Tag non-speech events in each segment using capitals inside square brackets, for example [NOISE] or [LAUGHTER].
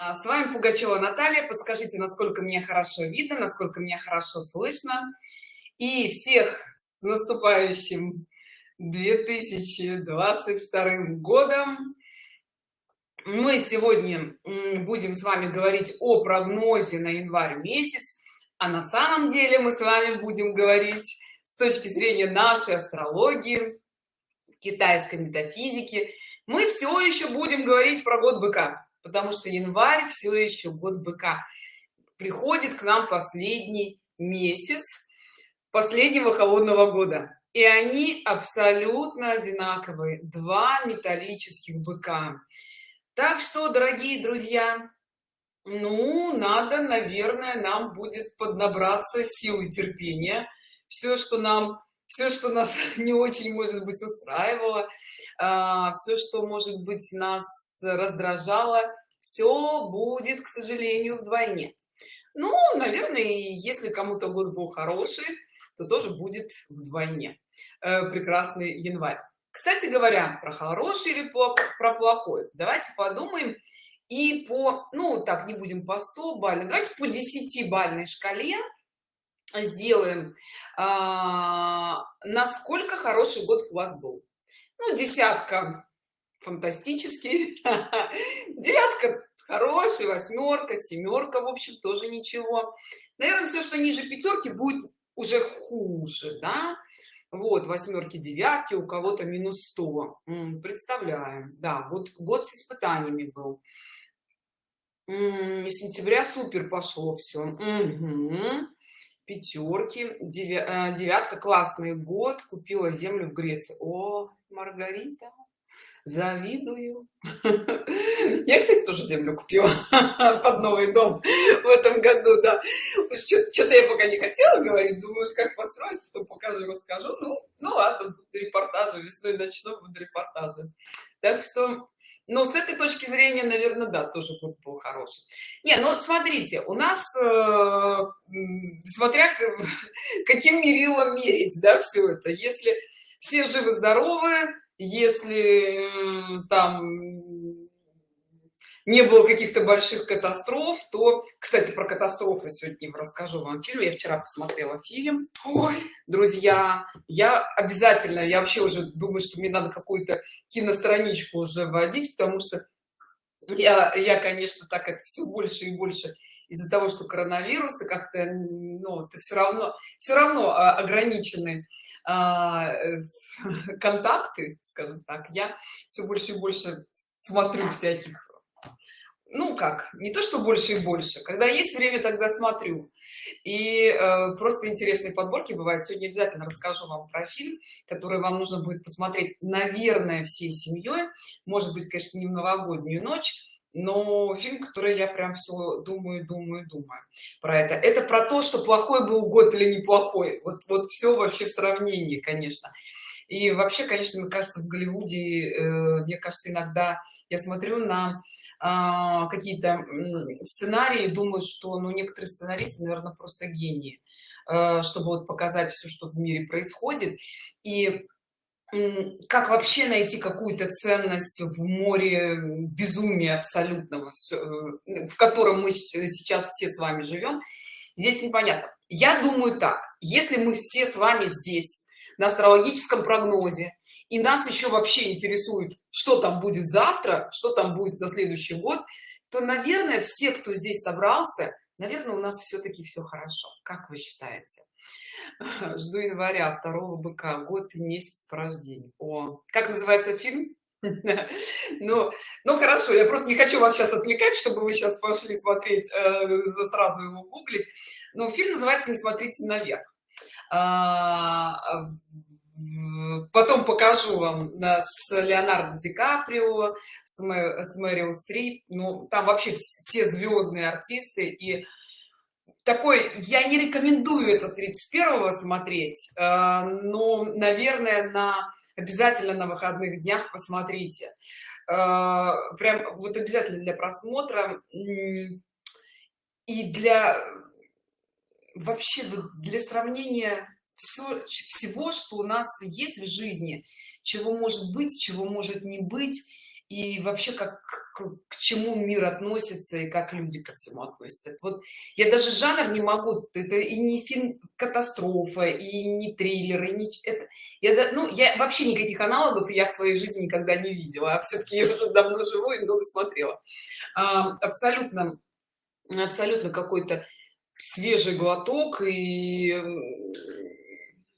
А, с вами Пугачева Наталья. Подскажите, насколько меня хорошо видно, насколько меня хорошо слышно. И всех с наступающим 2022 годом. Мы сегодня будем с вами говорить о прогнозе на январь месяц. А на самом деле мы с вами будем говорить с точки зрения нашей астрологии, китайской метафизики. Мы все еще будем говорить про год быка потому что январь все еще год быка. Приходит к нам последний месяц последнего холодного года и они абсолютно одинаковые два металлических быка. Так что дорогие друзья ну надо наверное нам будет поднабраться силы терпения. Все что нам все что нас [LAUGHS] не очень может быть устраивало а, все что может быть нас раздражало все будет к сожалению вдвойне. Ну наверное если кому-то год был хороший то тоже будет вдвойне. Э, прекрасный январь. Кстати говоря про хороший или про плохой? Давайте подумаем. И по ну так не будем по 100 бальной давайте по 10 бальной шкале сделаем. А, насколько хороший год у вас был? Ну десятка фантастический [LAUGHS] девятка хороший восьмерка семерка в общем тоже ничего. Наверное все что ниже пятерки будет уже хуже да? Вот восьмерки девятки у кого-то минус 100 представляем да вот год с испытаниями был. Сентября супер пошло все угу пятерки э, девятка классный год купила землю в греции. О маргарита завидую. [LAUGHS] Я кстати тоже землю купила [LAUGHS] под новый дом в этом году да. Что-то я пока не хотела говорить думаешь как построить потом покажу расскажу. Ну ну ладно репортажи весной начну буду репортажи так что но с этой точки зрения наверное да тоже был хороший. Не ну смотрите у нас э, смотря [LAUGHS] каким мерилом мерить да все это. Если все живы здоровы если там не было каких-то больших катастроф то кстати про катастрофы сегодня расскажу вам фильм я вчера посмотрела фильм. Ой, друзья я обязательно я вообще уже думаю что мне надо какую-то киностраничку уже вводить потому что я я конечно так это все больше и больше из-за того что коронавирусы как-то ну ты все равно все равно а, ограничены а, контакты скажем так. Я все больше и больше смотрю всяких ну как не то что больше и больше когда есть время тогда смотрю. И э, просто интересные подборки бывают. Сегодня обязательно расскажу вам про фильм который вам нужно будет посмотреть наверное всей семьей. Может быть конечно не в новогоднюю ночь но фильм который я прям все думаю думаю думаю про это. Это про то что плохой был год или неплохой. Вот вот все вообще в сравнении конечно и вообще конечно мне кажется в голливуде э, мне кажется иногда я смотрю на а, какие-то сценарии думаю что ну некоторые сценаристы наверное просто гении э, чтобы вот показать все что в мире происходит. И как вообще найти какую-то ценность в море безумия абсолютного э, в котором мы сейчас все с вами живем здесь непонятно. Я думаю так если мы все с вами здесь на астрологическом прогнозе. И нас еще вообще интересует что там будет завтра что там будет на следующий год то наверное все кто здесь собрался наверное у нас все-таки все хорошо. Как вы считаете? [LAUGHS] Жду января второго быка год и месяц по рождению о как называется фильм? [LAUGHS] Ну ну хорошо я просто не хочу вас сейчас отвлекать чтобы вы сейчас пошли смотреть э, сразу его гуглить. Но фильм называется не смотрите наверх потом покажу вам с леонардо ди каприо с, Мэ, с мэрил стрип. Ну там вообще все звездные артисты. И такой я не рекомендую это 31 смотреть э, но наверное на обязательно на выходных днях посмотрите. Э, прям вот обязательно для просмотра. И для вообще для сравнения все, всего, что у нас есть в жизни, чего может быть, чего может не быть. и вообще как к, к чему мир относится и как люди ко всему относятся вот я даже жанр не могу это и не фильм катастрофа и не триллер и не это я ну я вообще никаких аналогов я в своей жизни никогда не видела а все-таки я уже давно живу и много смотрела а, абсолютно абсолютно какой-то свежий глоток и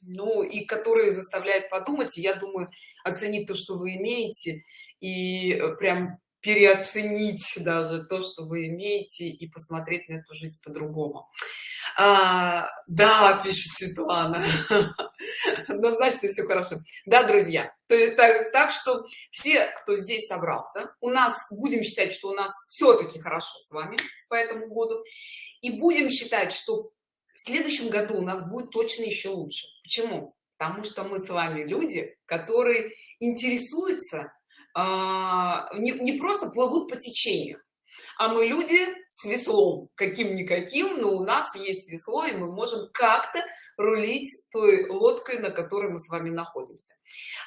ну и который заставляет подумать. И я думаю оценить то что вы имеете и э, прям переоценить [LAUGHS] даже то что вы имеете и посмотреть на эту жизнь по-другому а, да пишет светлана. Однозначно все хорошо. Да друзья то есть так, так что все кто здесь собрался у нас будем считать что у нас все-таки хорошо с вами по этому году. И будем считать что в следующем году у нас будет точно еще лучше. Почему? Потому что мы с вами люди которые интересуются а, не, не просто плывут по течению а мы люди с веслом каким-никаким но у нас есть весло и мы можем как-то рулить той лодкой на которой мы с вами находимся.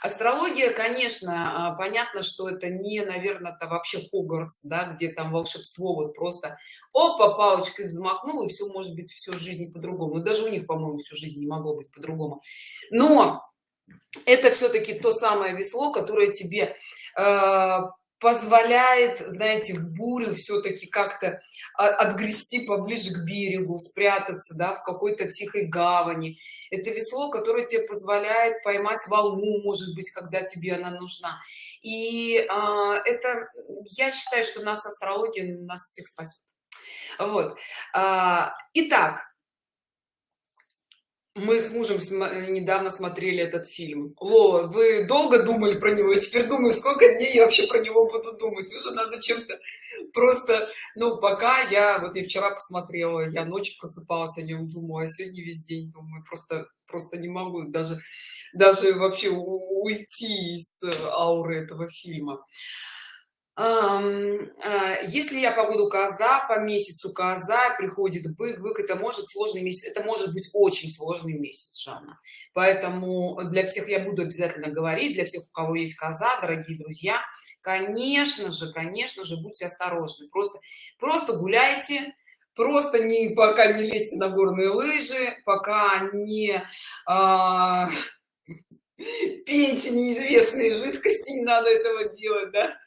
Астрология конечно а, понятно что это не наверное это вообще хогвартс да где там волшебство вот просто опа палочкой взмахнул и все может быть всю жизнь по-другому. Даже у них по моему всю жизнь не могло быть по-другому. Но это все-таки то самое весло которое тебе э, позволяет знаете в бурю все-таки как-то отгрести поближе к берегу спрятаться да, в какой-то тихой гавани. Это весло которое тебе позволяет поймать волну может быть когда тебе она нужна. И а, это я считаю что нас астрология нас всех спасет вот. А, итак мы с мужем недавно смотрели этот фильм. О, вы долго думали про него? Я теперь думаю, сколько дней я вообще про него буду думать. Уже надо чем-то просто... Ну, пока я... Вот я вчера посмотрела, я ночью просыпалась о нем, думаю, а сегодня весь день думаю. Просто, просто не могу даже, даже вообще уйти из ауры этого фильма. А, если я погоду коза по месяцу коза приходит бык бык это может сложный месяц это может быть очень сложный месяц жанна. Поэтому для всех я буду обязательно говорить для всех у кого есть коза дорогие друзья конечно же конечно же будьте осторожны. Просто просто гуляйте просто не пока не лезьте на горные лыжи пока не а, пейте неизвестные жидкости не надо этого делать да.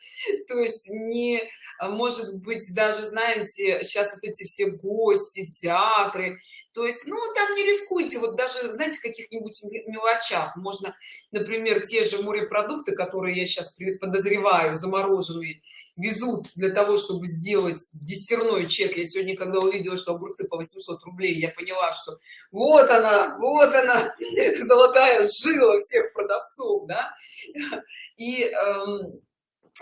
То есть не может быть даже знаете сейчас вот эти все гости театры то есть ну там не рискуйте вот даже знаете каких-нибудь мелочах. Можно например те же морепродукты которые я сейчас подозреваю замороженные везут для того чтобы сделать десятерной чек. Я сегодня когда увидела что огурцы по 800 рублей я поняла что вот она вот она [LAUGHS] золотая жила всех продавцов да. И эм,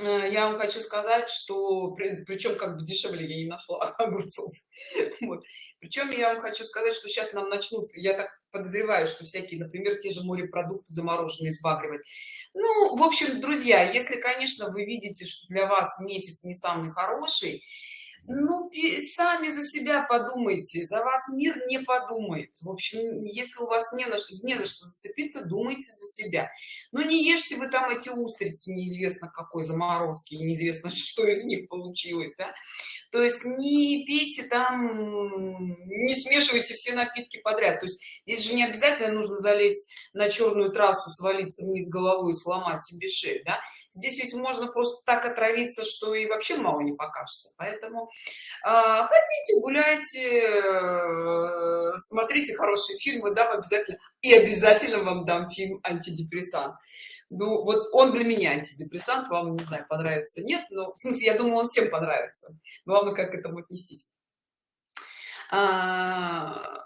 я вам хочу сказать что при, причем как бы дешевле я не нашла [LAUGHS] огурцов вот. причем я вам хочу сказать что сейчас нам начнут я так подозреваю что всякие например те же морепродукты замороженные сбагривать ну в общем друзья если конечно вы видите что для вас месяц не самый хороший ну сами за себя подумайте за вас мир не подумает в общем если у вас не, на, не за что зацепиться думайте за себя но ну, не ешьте вы там эти устрицы неизвестно какой заморозки неизвестно [LAUGHS] что из них получилось да? то есть не пейте там не смешивайте все напитки подряд то есть здесь же не обязательно нужно залезть на черную трассу свалиться вниз головой и сломать себе шею да? Здесь ведь можно просто так отравиться что и вообще мало не покажется. Поэтому э, хотите гуляйте э, смотрите хорошие фильмы дам обязательно и обязательно вам дам фильм антидепрессант ну вот он для меня антидепрессант вам не знаю понравится нет но в смысле я думаю он всем понравится. Главное как к этому отнестись? А,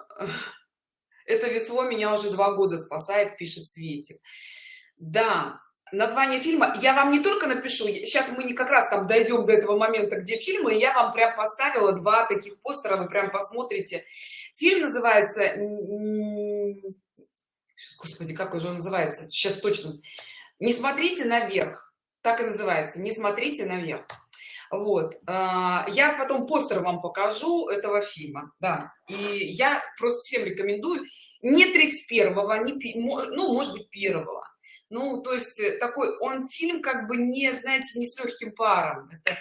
это весло меня уже два года спасает пишет светик. Да название фильма. Я вам не только напишу сейчас мы не как раз там дойдем до этого момента где фильмы я вам прям поставила два таких постера вы прям посмотрите. Фильм называется господи как уже он называется? Сейчас точно. Не смотрите наверх так и называется. Не смотрите наверх вот. А, я потом постер вам покажу этого фильма. Да. И я просто всем рекомендую. Не 31 не ну может быть первого ну то есть э, такой он фильм как бы не знаете не с легким паром. Это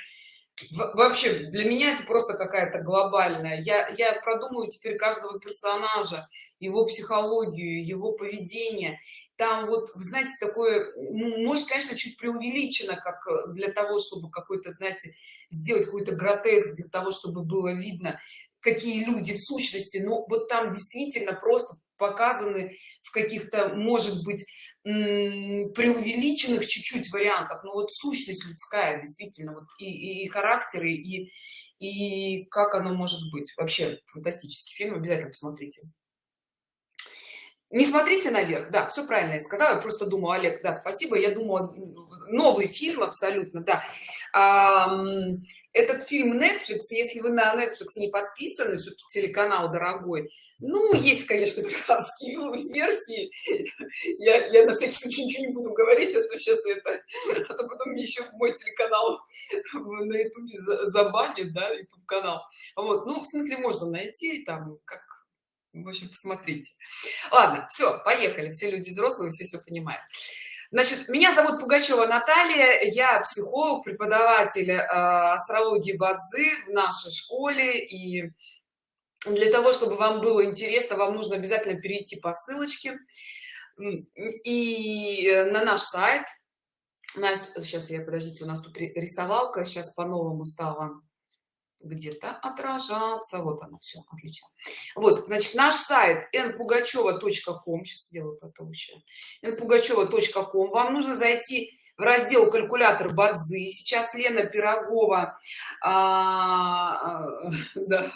вообще для меня это просто какая-то глобальная. Я я продумаю теперь каждого персонажа его психологию его поведение. Там вот знаете такое ну, может конечно чуть преувеличено как э, для того чтобы какой-то знаете сделать какой-то гротеск для того чтобы было видно какие люди в сущности. Ну вот там действительно просто показаны в каких-то может быть преувеличенных чуть-чуть вариантах но вот сущность людская действительно вот и, и характеры и и как оно может быть. Вообще фантастический фильм обязательно посмотрите не смотрите наверх. Да все правильно я сказала. Я просто думаю олег да спасибо я думаю новый фильм абсолютно да. Этот фильм netflix. Если вы на netflix не подписаны все-таки телеканал дорогой. Ну есть конечно пиратские версии. Я, я на всякий случай ничего не буду говорить а то сейчас это а то потом мне еще мой телеканал на ютубе забанит да youtube канал вот ну в смысле можно найти там как в общем посмотрите. Ладно все поехали. Все люди взрослые все все понимают. Значит меня зовут пугачева наталья. Я психолог преподаватель э, астрологии бадзи в нашей школе. И для того чтобы вам было интересно вам нужно обязательно перейти по ссылочке и э, на наш сайт. Нас сейчас я подождите у нас тут рисовалка сейчас по-новому стала где-то отражаться вот оно все отлично. Вот значит наш сайт npugacheva.com сейчас сделаю потом еще npugacheva.com вам нужно зайти в раздел калькулятор бадзы сейчас лена пирогова а, а, [LAUGHS] да,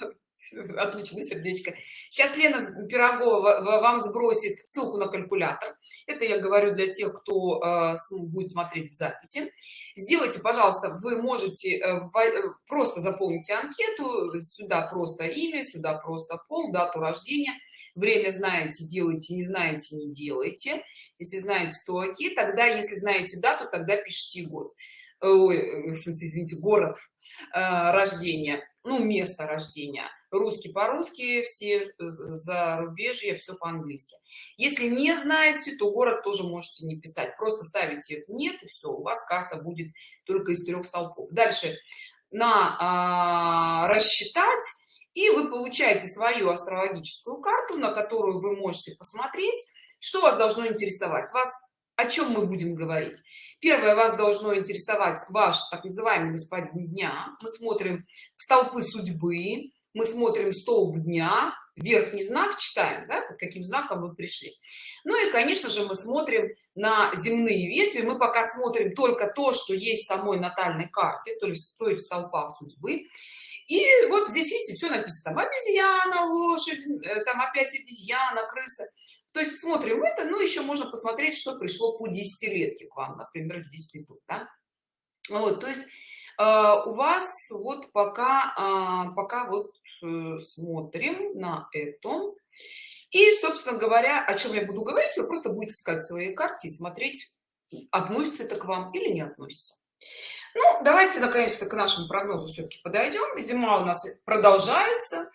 [LAUGHS] отлично сердечко. Сейчас лена пирогова вам сбросит ссылку на калькулятор. Это я говорю для тех кто э, будет смотреть в записи. Сделайте пожалуйста вы можете э, э, просто заполните анкету сюда просто имя сюда просто пол дату рождения. Время знаете делайте не знаете не делайте. Если знаете то окей. Тогда если знаете дату тогда пишите год. Ой, извините город рождения. Ну место рождения русский по-русски все зарубежье все по-английски. Если не знаете то город тоже можете не писать. Просто ставите нет и все у вас карта будет только из трех столпов. Дальше. На а, рассчитать и вы получаете свою астрологическую карту на которую вы можете посмотреть что вас должно интересовать. Вас о чем мы будем говорить? Первое вас должно интересовать ваш так называемый господин дня мы смотрим столпы судьбы мы смотрим столб дня верхний знак читаем да, под каким знаком вы пришли. Ну и конечно же мы смотрим на земные ветви. Мы пока смотрим только то что есть в самой натальной карте то есть то есть столпа судьбы. И вот здесь видите все написано. Там обезьяна лошадь э, там опять обезьяна крыса то есть смотрим это ну еще можно посмотреть что пришло по десятилетке к вам например здесь ведут да? вот то есть э, у вас вот пока э, пока вот смотрим на этом. И собственно говоря о чем я буду говорить вы просто будете искать свои карте и смотреть относится это к вам или не относится. Ну давайте наконец-то к нашему прогнозу все-таки подойдем зима у нас продолжается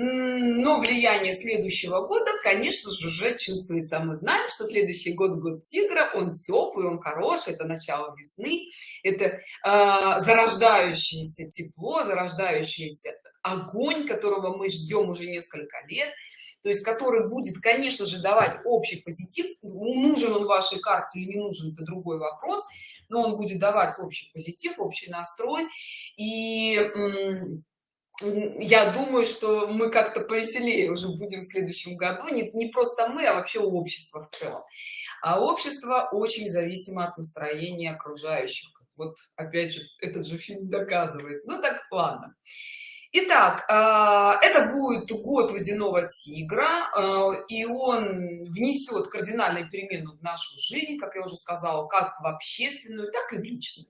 но влияние следующего года конечно же уже чувствуется. Мы знаем что следующий год год тигра он теплый он хороший это начало весны это э, зарождающееся тепло зарождающийся огонь которого мы ждем уже несколько лет то есть который будет конечно же давать общий позитив. Нужен он вашей карте или не нужен это другой вопрос но он будет давать общий позитив общий настрой. И я думаю что мы как-то повеселее уже будем в следующем году. Не, не просто мы а вообще общество в целом. А общество очень зависимо от настроения окружающих. Вот опять же этот же фильм доказывает. Ну так ладно Итак, а, это будет год водяного тигра, а, и он внесет кардинальную перемену в нашу жизнь, как я уже сказала, как в общественную, так и в личную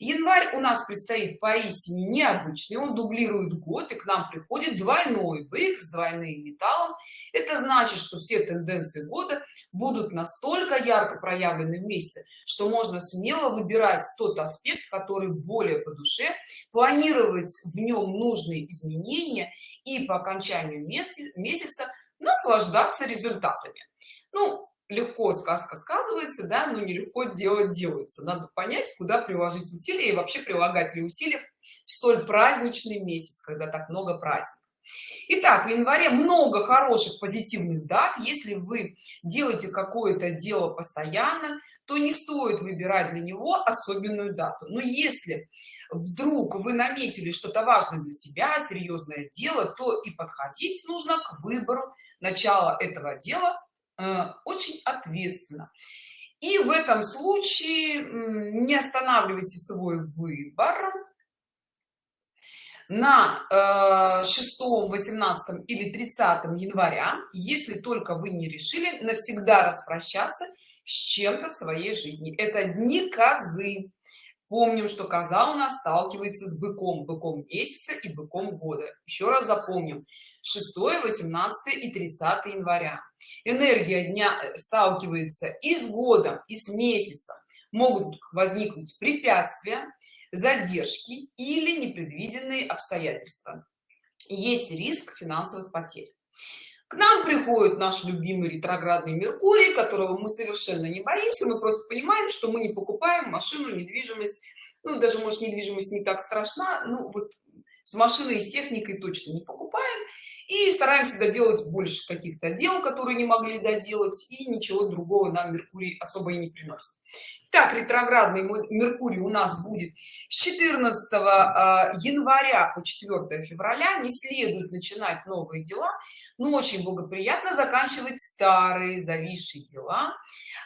январь у нас предстоит поистине необычный. Он дублирует год и к нам приходит двойной бык с двойным металлом. Это значит что все тенденции года будут настолько ярко проявлены в месяце что можно смело выбирать тот аспект который более по душе планировать в нем нужные изменения и по окончанию месяца наслаждаться результатами. Ну легко сказка сказывается да но нелегко делать делается надо понять куда приложить усилия и вообще прилагать ли усилия в столь праздничный месяц когда так много праздников Итак, в январе много хороших позитивных дат. Если вы делаете какое-то дело постоянно, то не стоит выбирать для него особенную дату. Но если вдруг вы наметили что-то важное для себя, серьезное дело, то и подходить нужно к выбору начала этого дела очень ответственно. И в этом случае не останавливайте свой выбор. На 6 э, 18 или 30 января если только вы не решили навсегда распрощаться с чем-то в своей жизни. Это дни козы помним что коза у нас сталкивается с быком быком месяца и быком года. Еще раз запомним. 6 18 и 30 января. Энергия дня э, сталкивается и с годом и с месяцем. Могут возникнуть препятствия задержки или непредвиденные обстоятельства. Есть риск финансовых потерь к нам приходит наш любимый ретроградный меркурий которого мы совершенно не боимся. Мы просто понимаем что мы не покупаем машину недвижимость. Ну даже может недвижимость не так страшна ну вот с машиной и с техникой точно не покупаем. И стараемся доделать больше каких-то дел которые не могли доделать и ничего другого нам меркурий особо и не приносит так ретроградный меркурий у нас будет с 14 а, января по 4 февраля. Не следует начинать новые дела но очень благоприятно заканчивать старые зависшие дела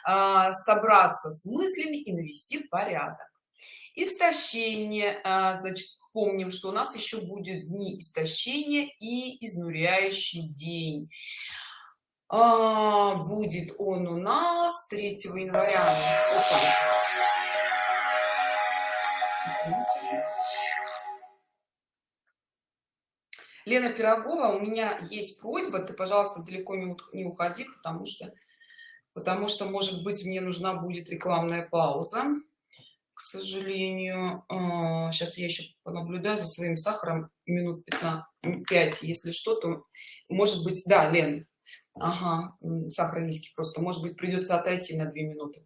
а, собраться с мыслями и навести порядок. Истощение а, значит помним что у нас еще будет дни истощения и изнуряющий день а, будет он у нас 3 января. Извините. лена пирогова у меня есть просьба. Ты пожалуйста далеко не, уходи потому что потому что может быть мне нужна будет рекламная пауза к сожалению. Сейчас а, я еще понаблюдаю за своим сахаром минут 15 5 если что то может быть да лен ага, сахар низкий просто может быть придется отойти на 2 минуты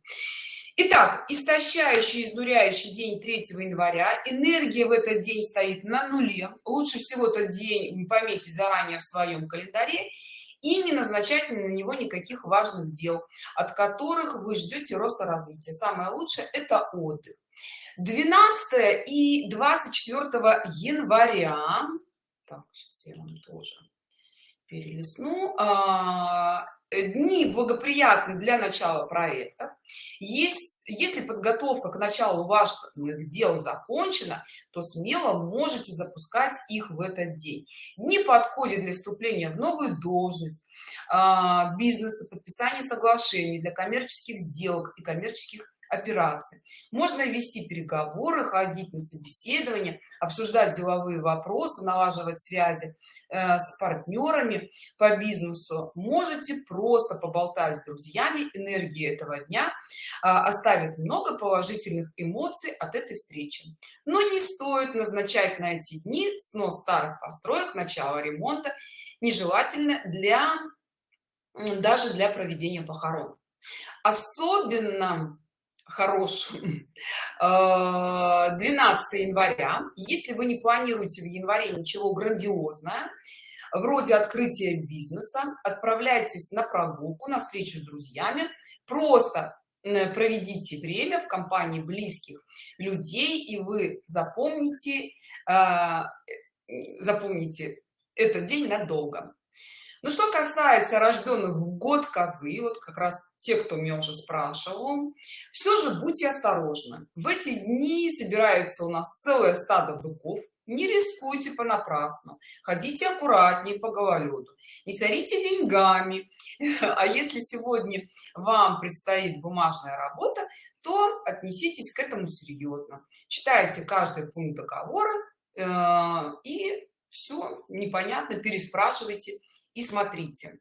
Итак, истощающий, изнуряющий день 3 января. Энергия в этот день стоит на нуле. Лучше всего этот день пометить заранее в своем календаре и не назначать на него никаких важных дел, от которых вы ждете роста развития. Самое лучшее – это отдых. 12 и 24 января, так, сейчас я вам тоже перелистну а, дни благоприятны для начала проектов есть если подготовка к началу ваших дел закончена то смело можете запускать их в этот день. Не подходит для вступления в новую должность а, бизнеса подписания соглашений для коммерческих сделок и коммерческих операций. Можно вести переговоры ходить на собеседование обсуждать деловые вопросы налаживать связи. Э, с партнерами по бизнесу можете просто поболтать с друзьями энергии этого дня а, оставит много положительных эмоций от этой встречи. Но не стоит назначать на эти дни снос старых построек начало ремонта нежелательно для даже для проведения похорон. Особенно хорошим 12 [LAUGHS] э, января. Если вы не планируете в январе ничего грандиозное вроде открытия бизнеса отправляйтесь на прогулку на встречу с друзьями. Просто проведите время в компании близких людей и вы запомните э, запомните этот день надолго ну что касается рожденных в год козы вот как раз те кто меня уже спрашивал все же будьте осторожны. В эти дни собирается у нас целое стадо быков. Не рискуйте понапрасну. Ходите аккуратнее по гололеду. Не сорите деньгами. [LAUGHS] А если сегодня вам предстоит бумажная работа то отнеситесь к этому серьезно читайте каждый пункт договора э, и все непонятно переспрашивайте и смотрите.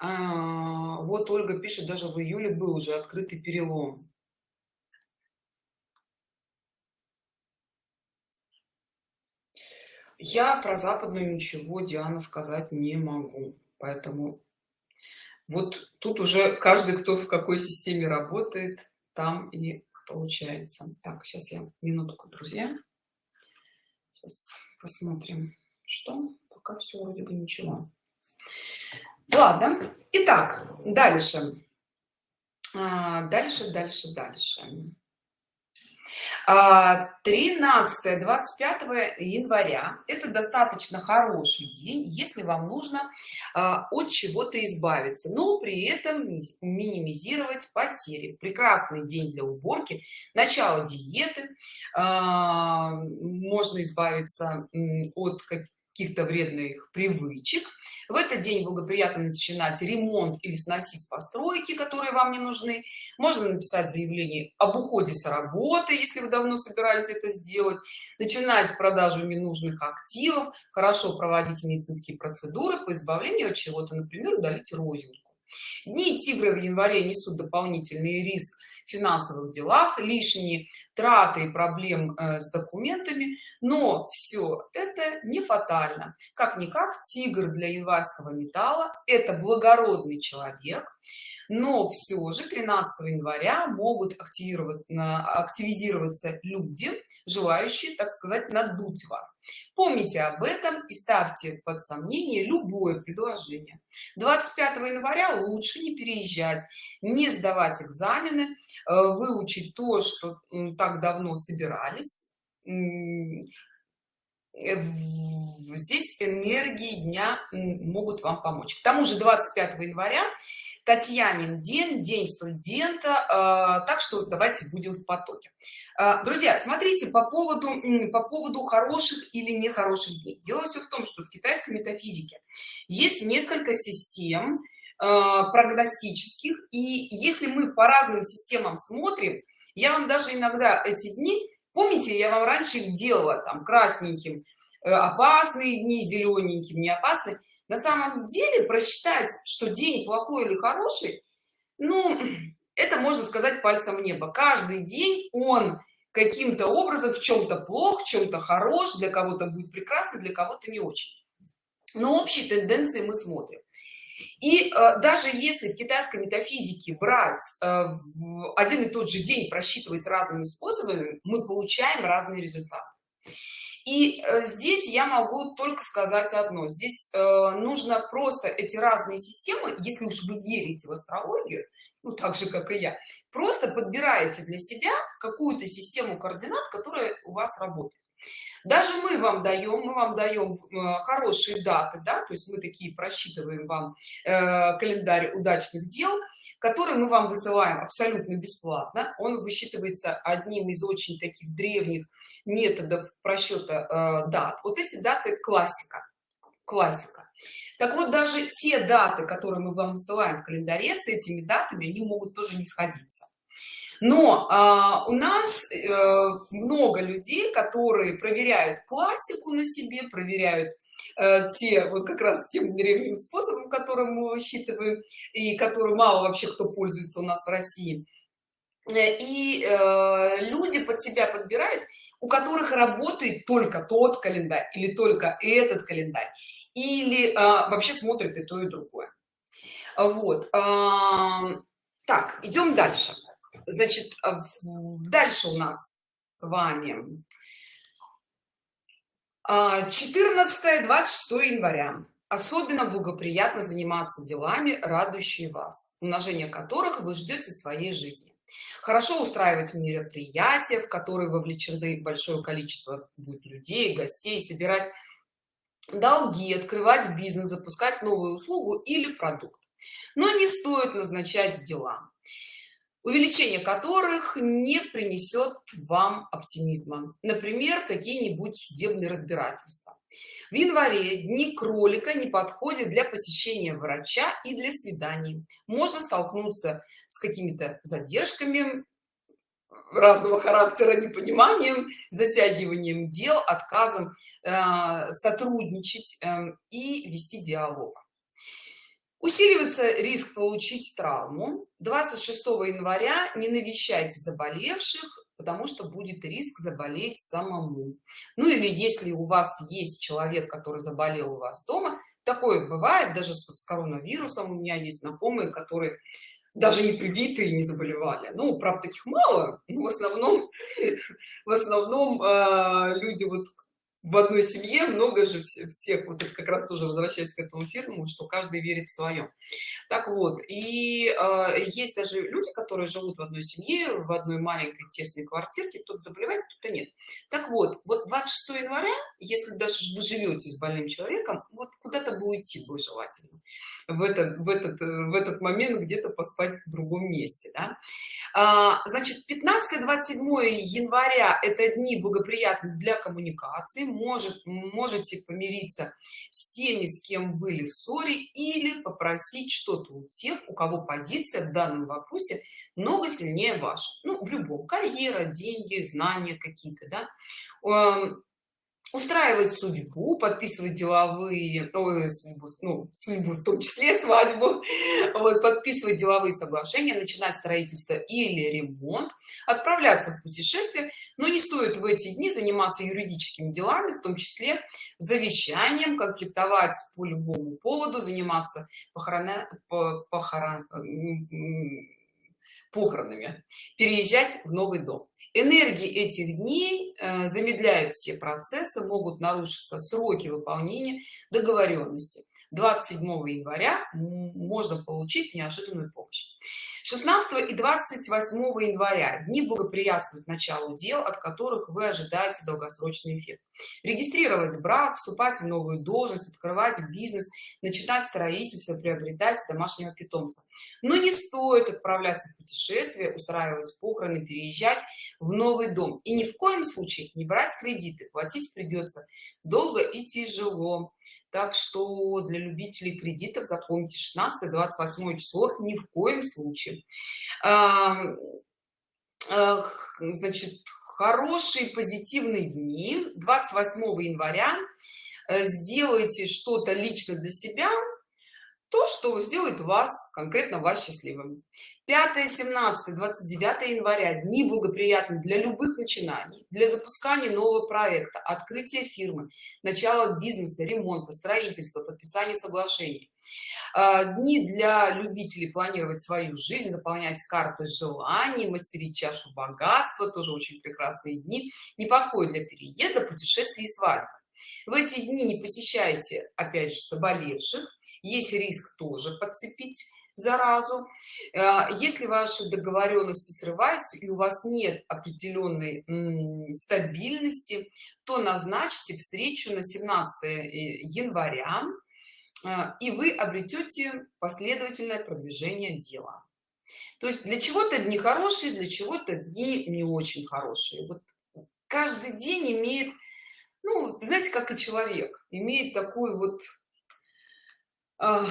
А, вот ольга пишет даже в июле был уже открытый перелом. Я про западную ничего диана сказать не могу поэтому вот тут уже каждый кто в какой системе работает там и получается. Так сейчас я минутку друзья. Сейчас посмотрим что пока все вроде бы ничего. Ладно итак дальше. А, дальше дальше дальше. 13 25 января. Это достаточно хороший день если вам нужно а, от чего-то избавиться но при этом минимизировать потери. Прекрасный день для уборки начало диеты. А, можно избавиться от каких-то вредных привычек. В этот день благоприятно начинать ремонт или сносить постройки которые вам не нужны. Можно написать заявление об уходе с работы если вы давно собирались это сделать. Начинать продажу ненужных активов хорошо проводить медицинские процедуры по избавлению от чего-то например удалить розинку. Дни тигра в январе несут дополнительный риск финансовых делах лишние траты и проблем э, с документами но все это не фатально. Как никак тигр для январского металла это благородный человек но все же 13 января могут активировать активизироваться люди желающие так сказать надуть вас. Помните об этом и ставьте под сомнение любое предложение. 25 января лучше не переезжать не сдавать экзамены э, выучить то что так давно собирались. Э, здесь энергии дня могут вам помочь. К тому же 25 января татьянин день день студента э, так что давайте будем в потоке. Э, друзья смотрите по поводу по поводу хороших или нехороших дней. Дело все в том что в китайской метафизике есть несколько систем прогностических. И если мы по разным системам смотрим я вам даже иногда эти дни помните я вам раньше их делала там красненьким э, опасные дни зелененьким не опасный на самом деле просчитать что день плохой или хороший ну это можно сказать пальцем в небо. Каждый день он каким-то образом в чем-то плох в чем-то хорош для кого-то будет прекрасно для кого-то не очень. Но общие тенденции мы смотрим и э, даже если в китайской метафизике брать э, в один и тот же день просчитывать разными способами мы получаем разные результаты. И э, здесь я могу только сказать одно. Здесь э, нужно просто эти разные системы если уж вы верите в астрологию ну так же как и я просто подбираете для себя какую-то систему координат которая у вас работает даже мы вам даем мы вам даем э, хорошие даты да то есть мы такие просчитываем вам э, календарь удачных дел который мы вам высылаем абсолютно бесплатно. Он высчитывается одним из очень таких древних методов просчета э, дат. Вот эти даты классика классика. Так вот даже те даты которые мы вам высылаем в календаре с этими датами они могут тоже не сходиться но а, у нас э, много людей которые проверяют классику на себе проверяют э, те вот как раз тем древним способом которым мы высчитываем и который мало вообще кто пользуется у нас в россии. Э, и э, люди под себя подбирают у которых работает только тот календарь или только этот календарь или э, вообще смотрят и то и другое. Вот э, так идем дальше значит дальше у нас с вами. 14 26 января. Особенно благоприятно заниматься делами радующие вас умножение которых вы ждете своей жизни. Хорошо устраивать мероприятия в которые вовлечены большое количество будет людей гостей собирать долги открывать бизнес запускать новую услугу или продукт. Но не стоит назначать дела увеличение которых не принесет вам оптимизма. Например какие-нибудь судебные разбирательства. В январе дни кролика не подходят для посещения врача и для свиданий. Можно столкнуться с какими-то задержками разного характера непониманием затягиванием дел отказом э, сотрудничать э, и вести диалог усиливается риск получить травму. 26 января не навещайте заболевших потому что будет риск заболеть самому. Ну или если у вас есть человек который заболел у вас дома. Такое бывает даже с, с коронавирусом. У меня есть знакомые которые даже не привитые не заболевали. Ну правда таких мало в основном [LAUGHS] в основном э, люди вот в одной семье много же всех вот как раз тоже возвращаясь к этому фильму что каждый верит в свое так вот и э, есть даже люди которые живут в одной семье в одной маленькой тесной квартирке кто-то заболевает кто-то нет. Так вот вот 26 января если даже вы живете с больным человеком вот куда-то бы уйти бы желательно в этот в этот в этот момент где-то поспать в другом месте да? а, значит 15 27 января это дни благоприятны для коммуникации может можете помириться с теми с кем были в ссоре или попросить что-то у тех у кого позиция в данном вопросе много сильнее ваша. Ну в любом. Карьера деньги знания какие-то да. Эм, устраивать судьбу подписывать деловые ой, судьбу, ну, судьбу в том числе [LAUGHS] свадьбу. Вот, подписывать деловые соглашения начинать строительство или ремонт отправляться в путешествие. Но не стоит в эти дни заниматься юридическими делами в том числе завещанием конфликтовать по любому поводу заниматься похорона, похорон, похоронами переезжать в новый дом энергии этих дней э, замедляют все процессы могут нарушиться сроки выполнения договоренности. 27 января можно получить неожиданную помощь 16 и 28 января дни благоприятствуют началу дел от которых вы ожидаете долгосрочный эффект. Регистрировать брак вступать в новую должность открывать бизнес начинать строительство приобретать домашнего питомца. Но не стоит отправляться в путешествие устраивать похороны переезжать в новый дом. И ни в коем случае не брать кредиты платить придется долго и тяжело так что для любителей кредитов запомните 16 28 число ни в коем случае. Значит хорошие позитивные дни. 28 января э, сделайте что-то лично для себя то что сделает вас конкретно вас счастливым 5 17 29 января. Дни благоприятны для любых начинаний для запускания нового проекта открытия фирмы начала бизнеса ремонта строительства подписания соглашений. А, дни для любителей планировать свою жизнь заполнять карты желаний мастерить чашу богатства тоже очень прекрасные дни. Не подходят для переезда путешествий и свадьбы. В эти дни не посещайте опять же заболевших. Есть риск тоже подцепить заразу. Э, если ваши договоренности срываются и у вас нет определенной стабильности то назначьте встречу на 17 э, января э, и вы обретете последовательное продвижение дела. То есть для чего-то дни хорошие для чего-то дни не очень хорошие. Вот каждый день имеет ну знаете как и человек имеет такую вот а,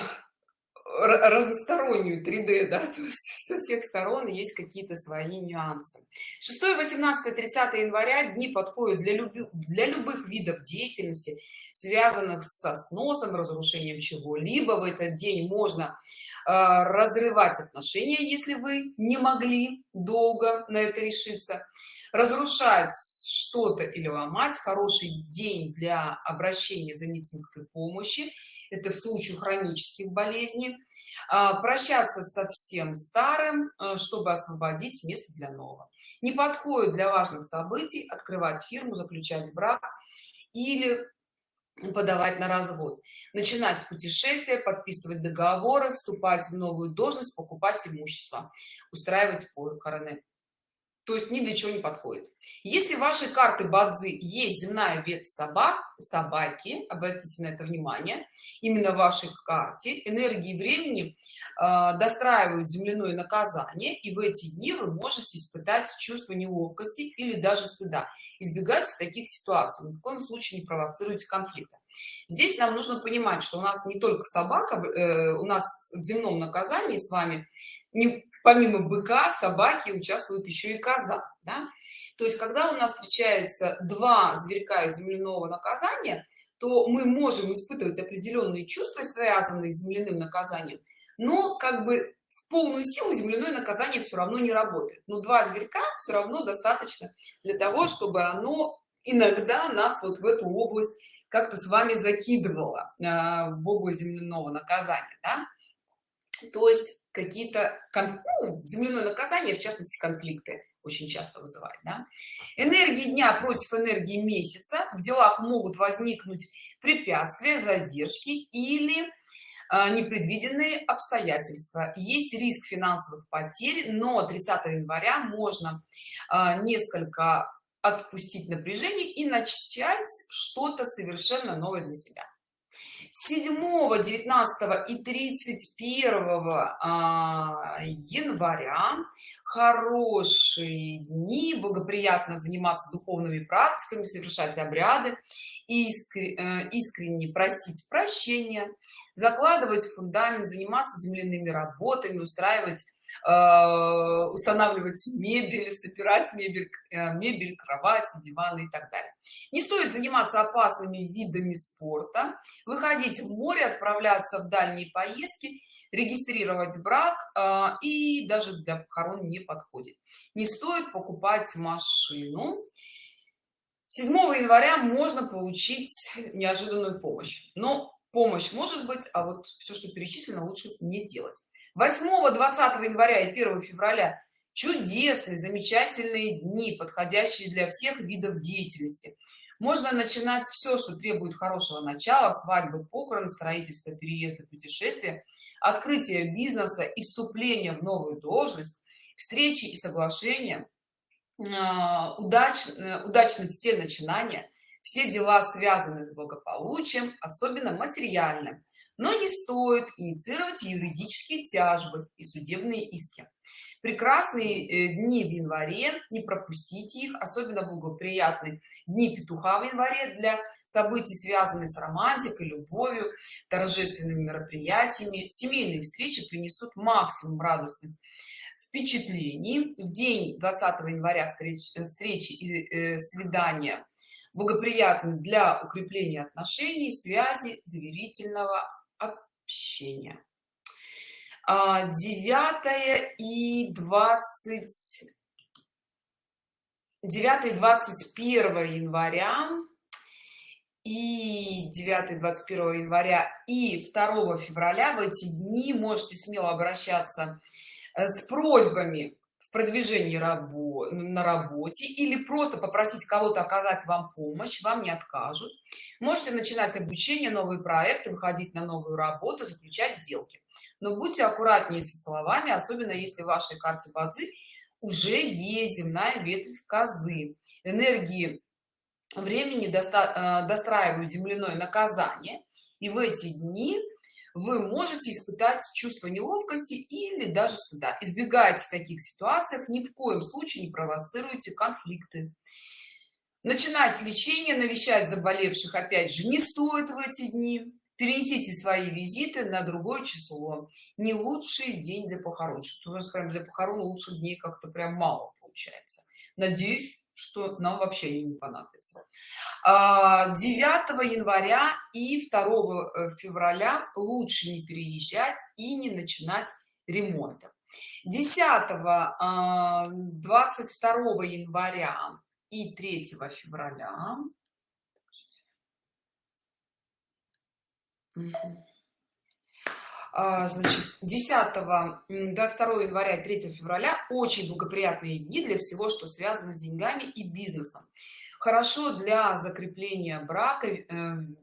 разностороннюю 3d да [LAUGHS] то есть со всех сторон есть какие-то свои нюансы. 6 18 30 января дни подходят для любых для любых видов деятельности связанных со сносом разрушением чего-либо. В этот день можно э, разрывать отношения если вы не могли долго на это решиться разрушать что-то или ломать. Хороший день для обращения за медицинской помощи это в случае хронических болезней а, прощаться со всем старым а, чтобы освободить место для нового. Не подходит для важных событий открывать фирму заключать брак или подавать на развод. Начинать путешествия подписывать договоры вступать в новую должность покупать имущество устраивать похороны то есть ни для чего не подходит. Если ваши карты бадзы есть земная ветвь собак собаки обратите на это внимание именно в вашей карте энергии времени э, достраивают земляное наказание и в эти дни вы можете испытать чувство неловкости или даже стыда избегайте таких ситуаций ни в коем случае не провоцируйте конфликта здесь нам нужно понимать что у нас не только собака э, у нас в земном наказании с вами не помимо быка собаки участвуют еще и коза да? то есть когда у нас встречается два зверька из земляного наказания то мы можем испытывать определенные чувства связанные с земляным наказанием но как бы в полную силу земляное наказание все равно не работает но два зверька все равно достаточно для того чтобы оно иногда нас вот в эту область как-то с вами закидывало э, в область земляного наказания да? то есть какие-то конф... ну, земляное наказание в частности конфликты очень часто вызывает да? энергии дня против энергии месяца. В делах могут возникнуть препятствия задержки или а, непредвиденные обстоятельства. Есть риск финансовых потерь но 30 января можно а, несколько отпустить напряжение и начать что-то совершенно новое для себя 7 19 и 31 а, января. Хорошие дни благоприятно заниматься духовными практиками совершать обряды э, искренне просить прощения закладывать фундамент заниматься земляными работами устраивать устанавливать мебель собирать мебель э, мебель кровати диваны и так далее. Не стоит заниматься опасными видами спорта выходить в море отправляться в дальние поездки регистрировать брак э, и даже для похорон не подходит. Не стоит покупать машину. 7 января можно получить неожиданную помощь. Но помощь может быть а вот все что перечислено лучше не делать 8 20 января и 1 февраля чудесные замечательные дни подходящие для всех видов деятельности. Можно начинать все что требует хорошего начала свадьбы похороны строительства переезда путешествия открытие бизнеса и вступление в новую должность встречи и соглашения а, удач удачны все начинания все дела связаны с благополучием особенно материальным но не стоит инициировать юридические тяжбы и судебные иски. Прекрасные э, дни в январе не пропустите их. Особенно благоприятные дни петуха в январе для событий связанных с романтикой любовью торжественными мероприятиями. Семейные встречи принесут максимум радостных впечатлений. В день 20 января встреч, э, встречи и э, свидания благоприятны для укрепления отношений связи доверительного общения. 9 а, и 20 9 и 21 января и 9 21 января и 2 февраля в эти дни можете смело обращаться э, с просьбами в продвижении рабо на работе или просто попросить кого-то оказать вам помощь вам не откажут. Можете начинать обучение новые проекты выходить на новую работу заключать сделки. Но будьте аккуратнее со словами особенно если в вашей карте бадзи уже есть земная ветвь козы. Энергии времени доста э, достраивают земляное наказание и в эти дни вы можете испытать чувство неловкости или даже стыда. Избегайте таких ситуациях ни в коем случае не провоцируйте конфликты. Начинать лечение навещать заболевших опять же не стоит в эти дни. Перенесите свои визиты на другое число. Не лучший день для похорон. Что у вас прям для похорон лучших дней как-то прям мало получается. Надеюсь что нам вообще не понадобится. 9 а, января и 2 э, февраля лучше не переезжать и не начинать ремонта. 10 22 января и 3 февраля значит 10 22 января и 3 февраля очень благоприятные дни для всего что связано с деньгами и бизнесом. Хорошо для закрепления брака э,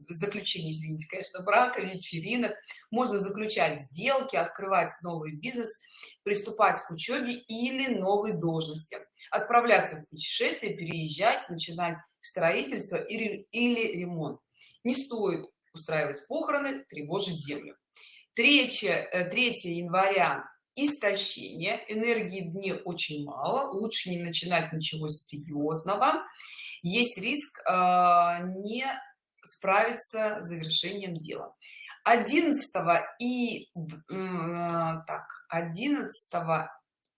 заключения извините конечно брака вечеринок. Можно заключать сделки открывать новый бизнес приступать к учебе или новой должности. Отправляться в путешествие переезжать начинать строительство или ремонт. Не стоит устраивать похороны тревожить землю 3 3 э, января истощение. Энергии в дне очень мало. Лучше не начинать ничего серьезного. Есть риск э, не справиться с завершением дела. 11 и э, так 11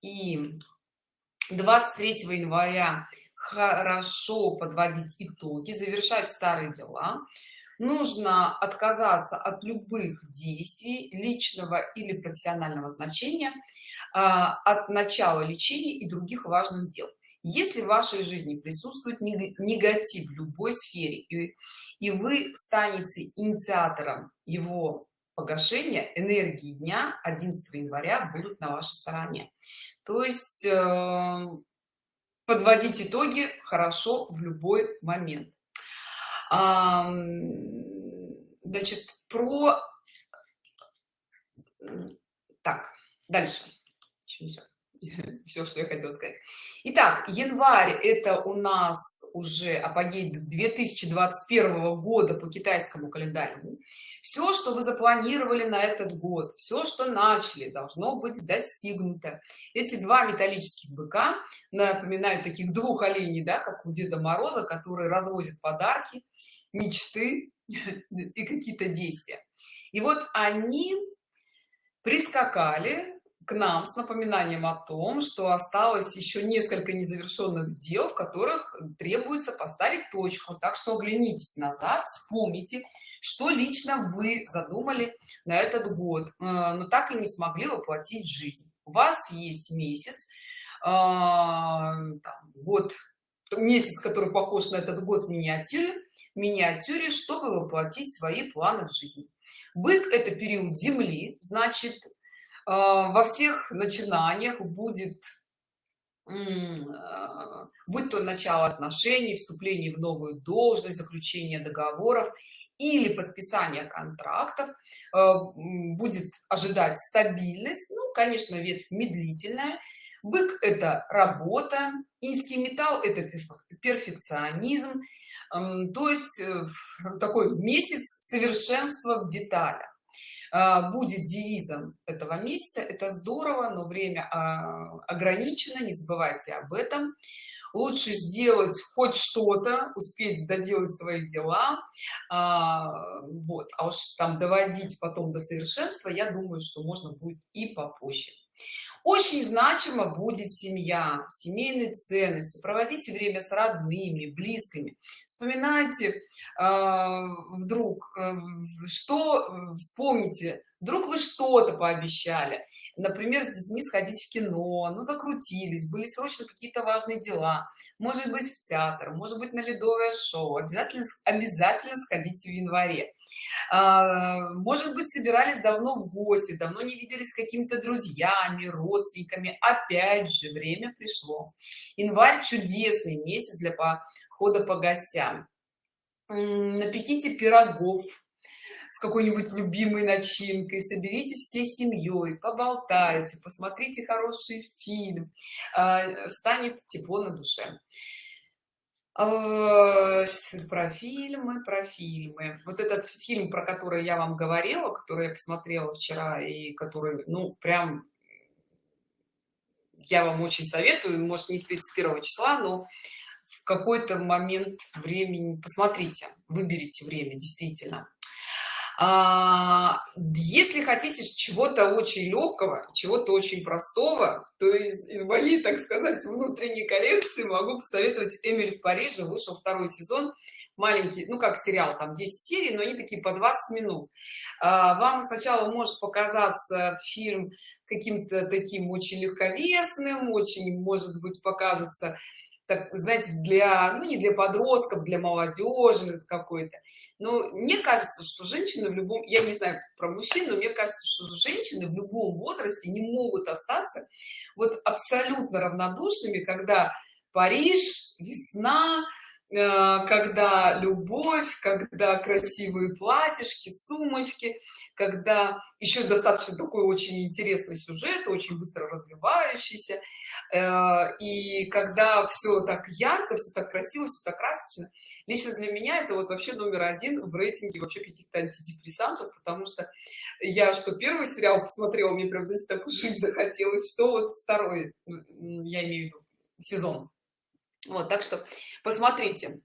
и 23 января хорошо подводить итоги завершать старые дела нужно отказаться от любых действий личного или профессионального значения а, от начала лечения и других важных дел. Если в вашей жизни присутствует негатив в любой сфере и, вы станете инициатором его погашения энергии дня 11 января будут на вашей стороне. То есть э, подводить итоги хорошо в любой момент значит про так дальше [LAUGHS] все что я хотела сказать. Итак, январь это у нас уже апогей 2021 года по китайскому календарю. Все что вы запланировали на этот год все что начали должно быть достигнуто. Эти два металлических быка напоминают таких двух оленей да как у деда мороза которые развозят подарки мечты [LAUGHS] и какие-то действия. И вот они прискакали к нам с напоминанием о том что осталось еще несколько незавершенных дел в которых требуется поставить точку. Так что оглянитесь назад вспомните что лично вы задумали на этот год э, но так и не смогли воплотить жизнь. У вас есть месяц э, там, год месяц который похож на этот год в миниатюре миниатюре чтобы воплотить свои планы в жизни бык это период земли значит во всех начинаниях будет а, будь то начало отношений вступление в новую должность заключение договоров или подписание контрактов а, будет ожидать стабильность ну конечно ветвь медлительная бык это работа инский металл это перфекционизм то есть э, такой месяц совершенства в деталях. а, будет девизом этого месяца. Это здорово но время а, ограничено не забывайте об этом. Лучше сделать хоть что-то успеть доделать свои дела а, вот. А уж там доводить потом до совершенства я думаю что можно будет и попозже очень значимо будет семья семейные ценности проводите время с родными близкими. Вспоминайте э, вдруг э, что вспомните вдруг вы что-то пообещали. Например с детьми сходить в кино ну закрутились были срочно какие-то важные дела. Может быть в театр может быть на ледовое шоу. Обязательно обязательно сходите в январе. А, может быть собирались давно в гости давно не виделись с какими-то друзьями родственниками. Опять же время пришло. Январь чудесный месяц для похода по гостям. Напеките пирогов с какой-нибудь любимой начинкой соберитесь всей семьей поболтайте посмотрите хороший фильм а, станет тепло на душе. А, про фильмы про фильмы. Вот этот фильм про который я вам говорила который я посмотрела вчера и который ну прям я вам очень советую может не 31 числа но в какой-то момент времени посмотрите выберите время действительно а, если хотите чего-то очень легкого чего-то очень простого то из, из моей так сказать внутренней коллекции могу посоветовать эмиль в париже вышел второй сезон. Маленький ну как сериал там 10 серий но они такие по 20 минут. А, вам сначала может показаться фильм каким-то таким очень легковесным очень может быть покажется так знаете для ну не для подростков для молодежи какой-то. Но мне кажется что женщины в любом я не знаю про мужчин но мне кажется что женщины в любом возрасте не могут остаться вот абсолютно равнодушными когда париж весна э, когда любовь когда красивые платьишки сумочки когда еще достаточно такой очень интересный сюжет очень быстро развивающийся э, и когда все так ярко все так красиво все так красочно лично для меня это вот вообще номер один в рейтинге вообще каких-то антидепрессантов потому что я что первый сериал посмотрела мне прям знаете так жить [LAUGHS] захотелось что вот второй я имею в виду сезон. Вот так что посмотрите.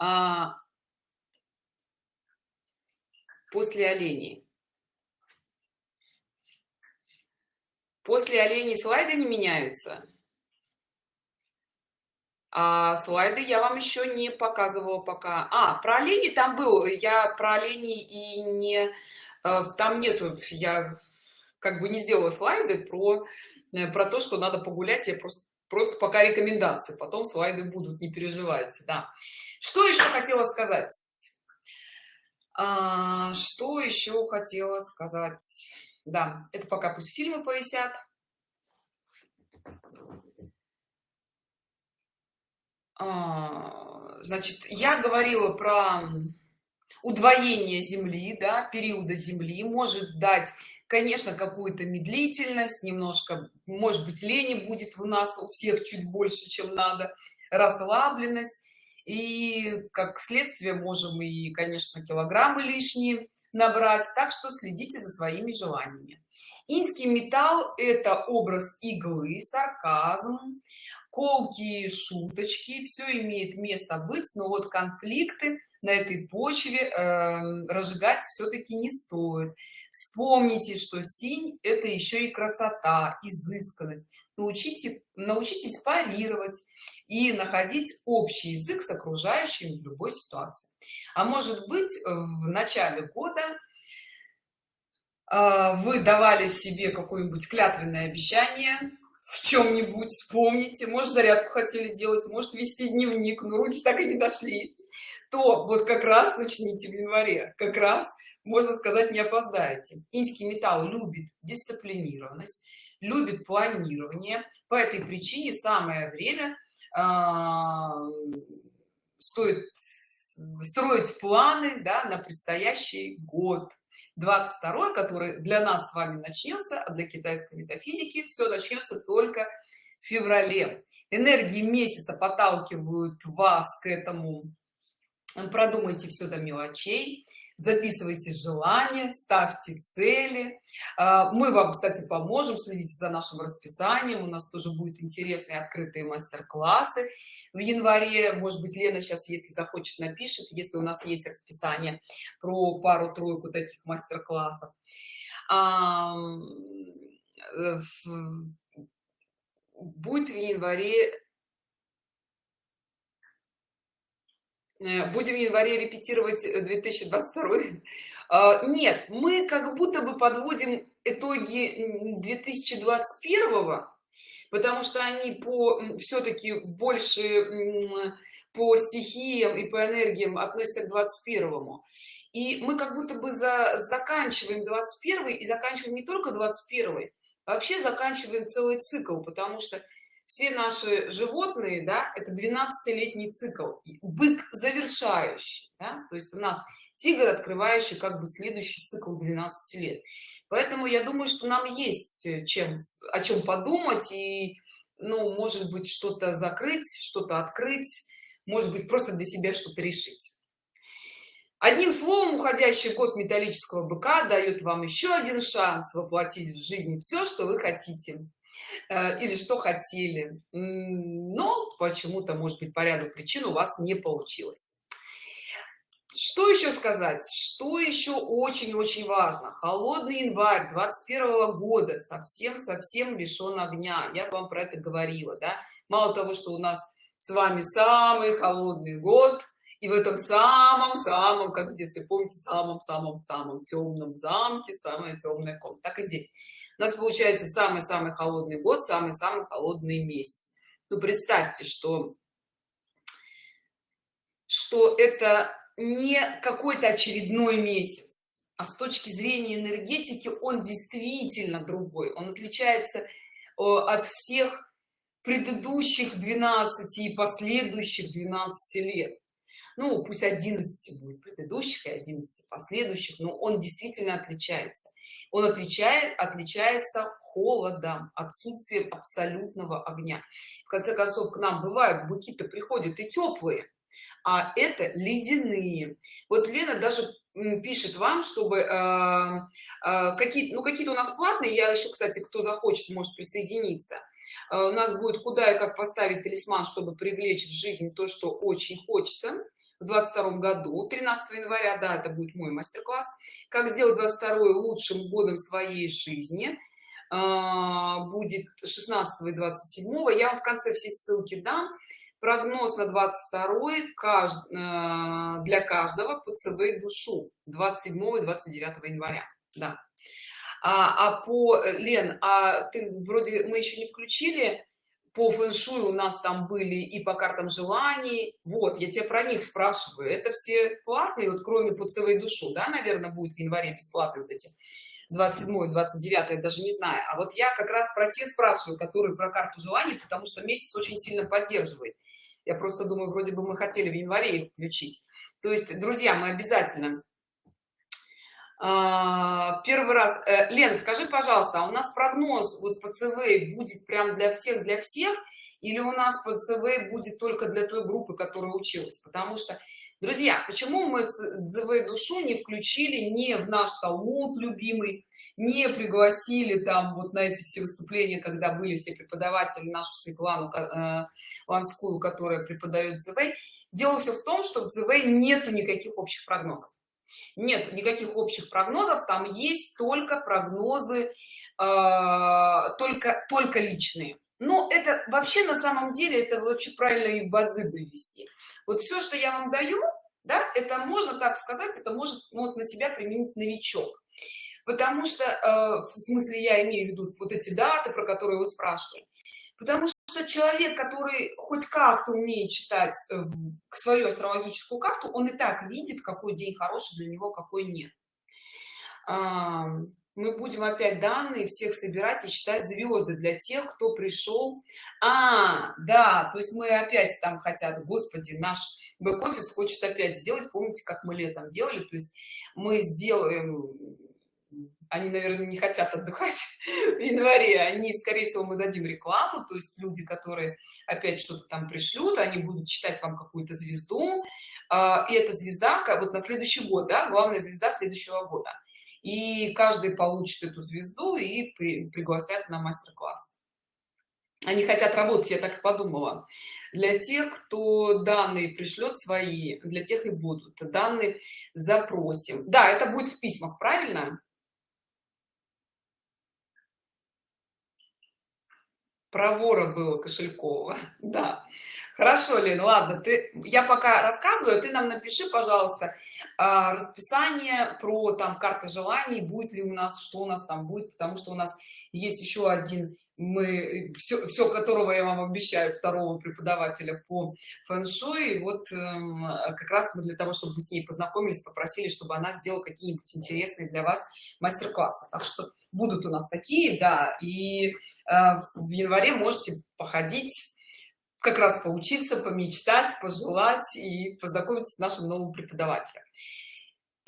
А, после оленей после оленей слайды не меняются. А слайды я вам еще не показывала пока. А про оленей там был. Я про оленей и не э, там нету. Я как бы не сделала слайды про э, про то что надо погулять. Я просто просто пока рекомендации. Потом слайды будут не переживайте да. Что еще хотела сказать? А, что еще хотела сказать да это пока пусть фильмы повисят. А, значит я говорила про удвоение земли да периода земли. Может дать конечно какую-то медлительность немножко может быть лени будет у нас у всех чуть больше чем надо расслабленность. И как следствие можем и конечно килограммы лишние набрать так что следите за своими желаниями. Инский металл это образ иглы сарказм колкие шуточки. Все имеет место быть но вот конфликты на этой почве э, разжигать все-таки не стоит. Вспомните что синь это еще и красота изысканность научите научитесь парировать и находить общий язык с окружающим в любой ситуации. А может быть в начале года э, вы давали себе какое-нибудь клятвенное обещание в чем-нибудь вспомните может зарядку хотели делать может вести дневник но руки так и не дошли. То вот как раз начните в январе как раз можно сказать не опоздаете. Инский металл любит дисциплинированность любит планирование. По этой причине самое время э, стоит строить планы да, на предстоящий год. 22 который для нас с вами начнется а для китайской метафизики все начнется только в феврале. Энергии месяца подталкивают вас к этому. Продумайте все до мелочей записывайте желания ставьте цели. А, мы вам кстати поможем следите за нашим расписанием. У нас тоже будет интересные открытые мастер-классы. В январе может быть лена сейчас если захочет напишет если у нас есть расписание про пару-тройку таких мастер-классов. Э, будет в январе будем в январе репетировать 2022 э, [LAUGHS] а, нет мы как будто бы подводим итоги 2021 потому что они по все-таки больше по стихиям и по энергиям относятся к 21 и мы как будто бы за заканчиваем 21 и заканчиваем не только 21 а вообще заканчиваем целый цикл потому что все наши животные да это 12-летний цикл бык завершающий да? то есть у нас тигр открывающий как бы следующий цикл 12 лет поэтому я думаю что нам есть э, чем о чем подумать и ну может быть что-то закрыть что-то открыть может быть просто для себя что-то решить одним словом уходящий год металлического быка дает вам еще один шанс воплотить в жизнь все что вы хотите или что хотели. Но почему-то может быть по ряду причин у вас не получилось. Что еще сказать? Что еще очень-очень важно? Холодный январь 21 года совсем совсем лишен огня. Я вам про это говорила да. Мало того что у нас с вами самый холодный год и в этом самом-самом как в детстве помните самом-самом-самом темном замке самая темная комната так и здесь у нас получается самый-самый холодный год самый-самый холодный месяц. Ну представьте что что это не какой-то очередной месяц а с точки зрения энергетики он действительно другой. Он отличается э, от всех предыдущих 12 и последующих 12 лет. Ну пусть 11 будет предыдущих и 11 последующих но он действительно отличается он отвечает отличается холодом отсутствием абсолютного огня. В конце концов к нам бывают быки-то приходят и теплые а это ледяные. Вот лена даже пишет вам чтобы э, э, какие ну какие-то у нас платные я еще кстати кто захочет может присоединиться. Э, у нас будет куда и как поставить талисман чтобы привлечь в жизнь то что очень хочется в 22 году 13 января да это будет мой мастер-класс как сделать 22 лучшим годом своей жизни. А, будет 16 и 27 я вам в конце все ссылки дам. Прогноз на 22 кажд... А, для каждого по цв душу. 27 и 29 января. Да. А, а по лен а ты вроде мы еще не включили по фэншую у нас там были и по картам желаний. Вот я тебя про них спрашиваю. Это все платные вот кроме по целой душу да наверное будет в январе бесплатные вот эти 27 29 я даже не знаю. А вот я как раз про те спрашиваю которые про карту желаний потому что месяц очень сильно поддерживает. Я просто думаю вроде бы мы хотели в январе включить. То есть друзья мы обязательно первый раз э, лен скажи пожалуйста а у нас прогноз вот по цв будет прям для всех для всех? Или у нас по цв будет только для той группы которая училась? Потому что друзья почему мы цв душу не включили не в наш талмуд любимый не пригласили там вот на эти все выступления когда были все преподаватели нашу светлану э, ланскую которая преподает цв дело все в том что в цв нету никаких общих прогнозов нет никаких общих прогнозов там есть только прогнозы э, только только личные. Но это вообще на самом деле это вообще правильно и бадзи вывести вот все что я вам даю да это можно так сказать это может вот на себя применить новичок. Потому что э, в смысле я имею в виду вот эти даты про которые вы спрашивали. Потому что что человек который хоть как-то умеет читать э, свою астрологическую карту он и так видит какой день хороший для него какой нет. Мы будем опять данные всех собирать и считать звезды для тех кто пришел. А да то есть мы опять там хотят господи наш бэк-офис хочет опять сделать помните как мы летом делали? То есть мы сделаем они наверное не хотят отдыхать [LAUGHS] в январе они скорее всего мы дадим рекламу то есть люди которые опять что-то там пришлют они будут читать вам какую-то звезду. А, и эта звезда вот на следующий год да, главная звезда следующего года. И каждый получит эту звезду и при, пригласят на мастер-класс. Они хотят работать я так и подумала. Для тех кто данные пришлет свои для тех и будут. Данные запросим. Да это будет в письмах правильно про вора было кошелькова. [LAUGHS] Да. Хорошо лен ладно ты я пока рассказываю ты нам напиши пожалуйста а, расписание про там карты желаний будет ли у нас что у нас там будет потому что у нас есть еще один мы все, все которого я вам обещаю второго преподавателя по фэн-шуй вот э, как раз мы для того чтобы мы с ней познакомились попросили чтобы она сделала какие-нибудь интересные для вас мастер-классы. Так что будут у нас такие да и э, в январе можете походить как раз поучиться помечтать пожелать и познакомиться с нашим новым преподавателем.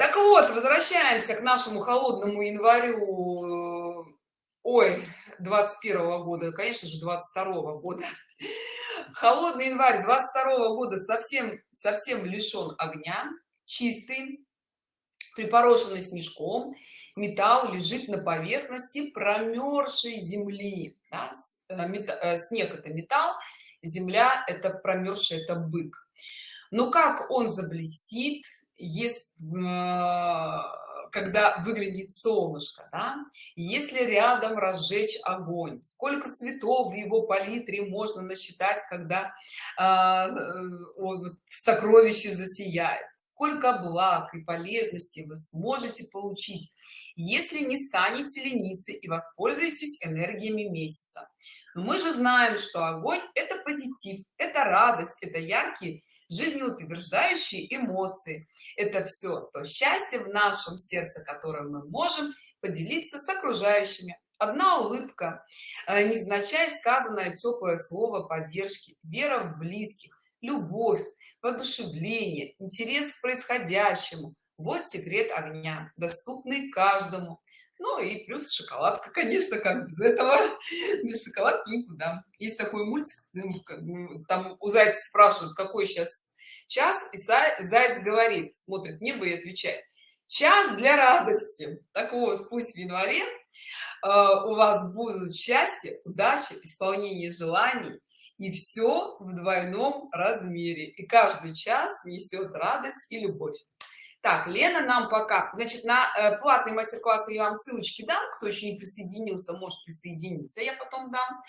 Так вот возвращаемся к нашему холодному январю ой 21 года конечно же 22 года холодный январь 22 года совсем совсем лишен огня чистый припорошенный снежком металл лежит на поверхности промерзшей земли да? Э, э, снег это металл земля это промерзший это бык но как он заблестит есть когда выглядит солнышко да? если рядом разжечь огонь сколько цветов в его палитре можно насчитать когда э, сокровище засияет сколько благ и полезностей вы сможете получить если не станете лениться и воспользуетесь энергиями месяца но мы же знаем что огонь это позитив это радость это яркие жизнеутверждающие эмоции. Это все то счастье в нашем сердце которое мы можем поделиться с окружающими. Одна улыбка э, невзначай сказанное теплое слово поддержки вера в близких любовь воодушевление интерес к происходящему. Вот секрет огня доступный каждому ну и плюс шоколадка конечно как без этого. [LAUGHS] Без шоколадки никуда. Есть такой мультик ну, там у зайца спрашивают какой сейчас час и заяц говорит смотрит небо и отвечает час для радости так вот пусть в январе э, у вас будут счастье удача исполнение желаний и все в двойном размере. И каждый час несет радость и любовь так лена нам пока значит на э, платный мастер-класс я вам ссылочки дам кто еще не присоединился может присоединиться я потом дам.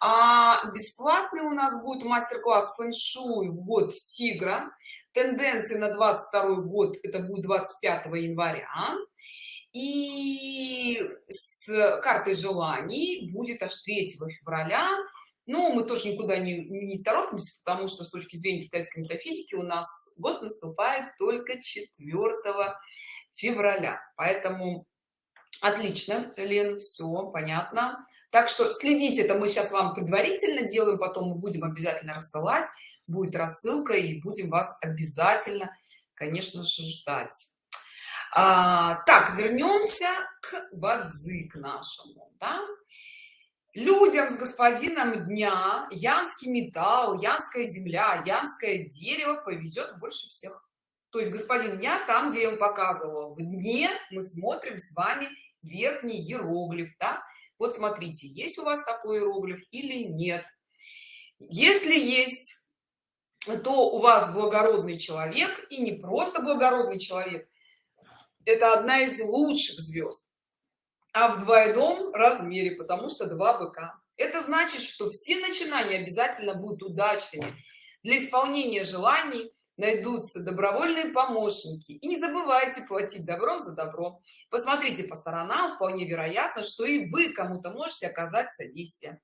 А бесплатный у нас будет мастер-класс фэн-шуй в год тигра. Тенденции на 22 год это будет 25 января. И с картой желаний будет аж 3 февраля но мы тоже никуда не, не торопимся потому что с точки зрения китайской метафизики у нас год наступает только 4 февраля. Поэтому отлично лен все понятно. Так что следите это мы сейчас вам предварительно делаем потом мы будем обязательно рассылать. Будет рассылка и будем вас обязательно конечно же ждать. А, так вернемся к бадзи к нашему да? Людям с господином дня янский металл янская земля янское дерево повезет больше всех. То есть господин дня там где я вам показывала в дне мы смотрим с вами верхний иероглиф да? вот смотрите есть у вас такой иероглиф или нет? Если есть то у вас благородный человек и не просто благородный человек. Это одна из лучших звезд а в двойном размере потому что два быка. Это значит что все начинания обязательно будут удачными. Для исполнения желаний найдутся добровольные помощники. И не забывайте платить добром за добро. Посмотрите по сторонам вполне вероятно что и вы кому-то можете оказать содействие.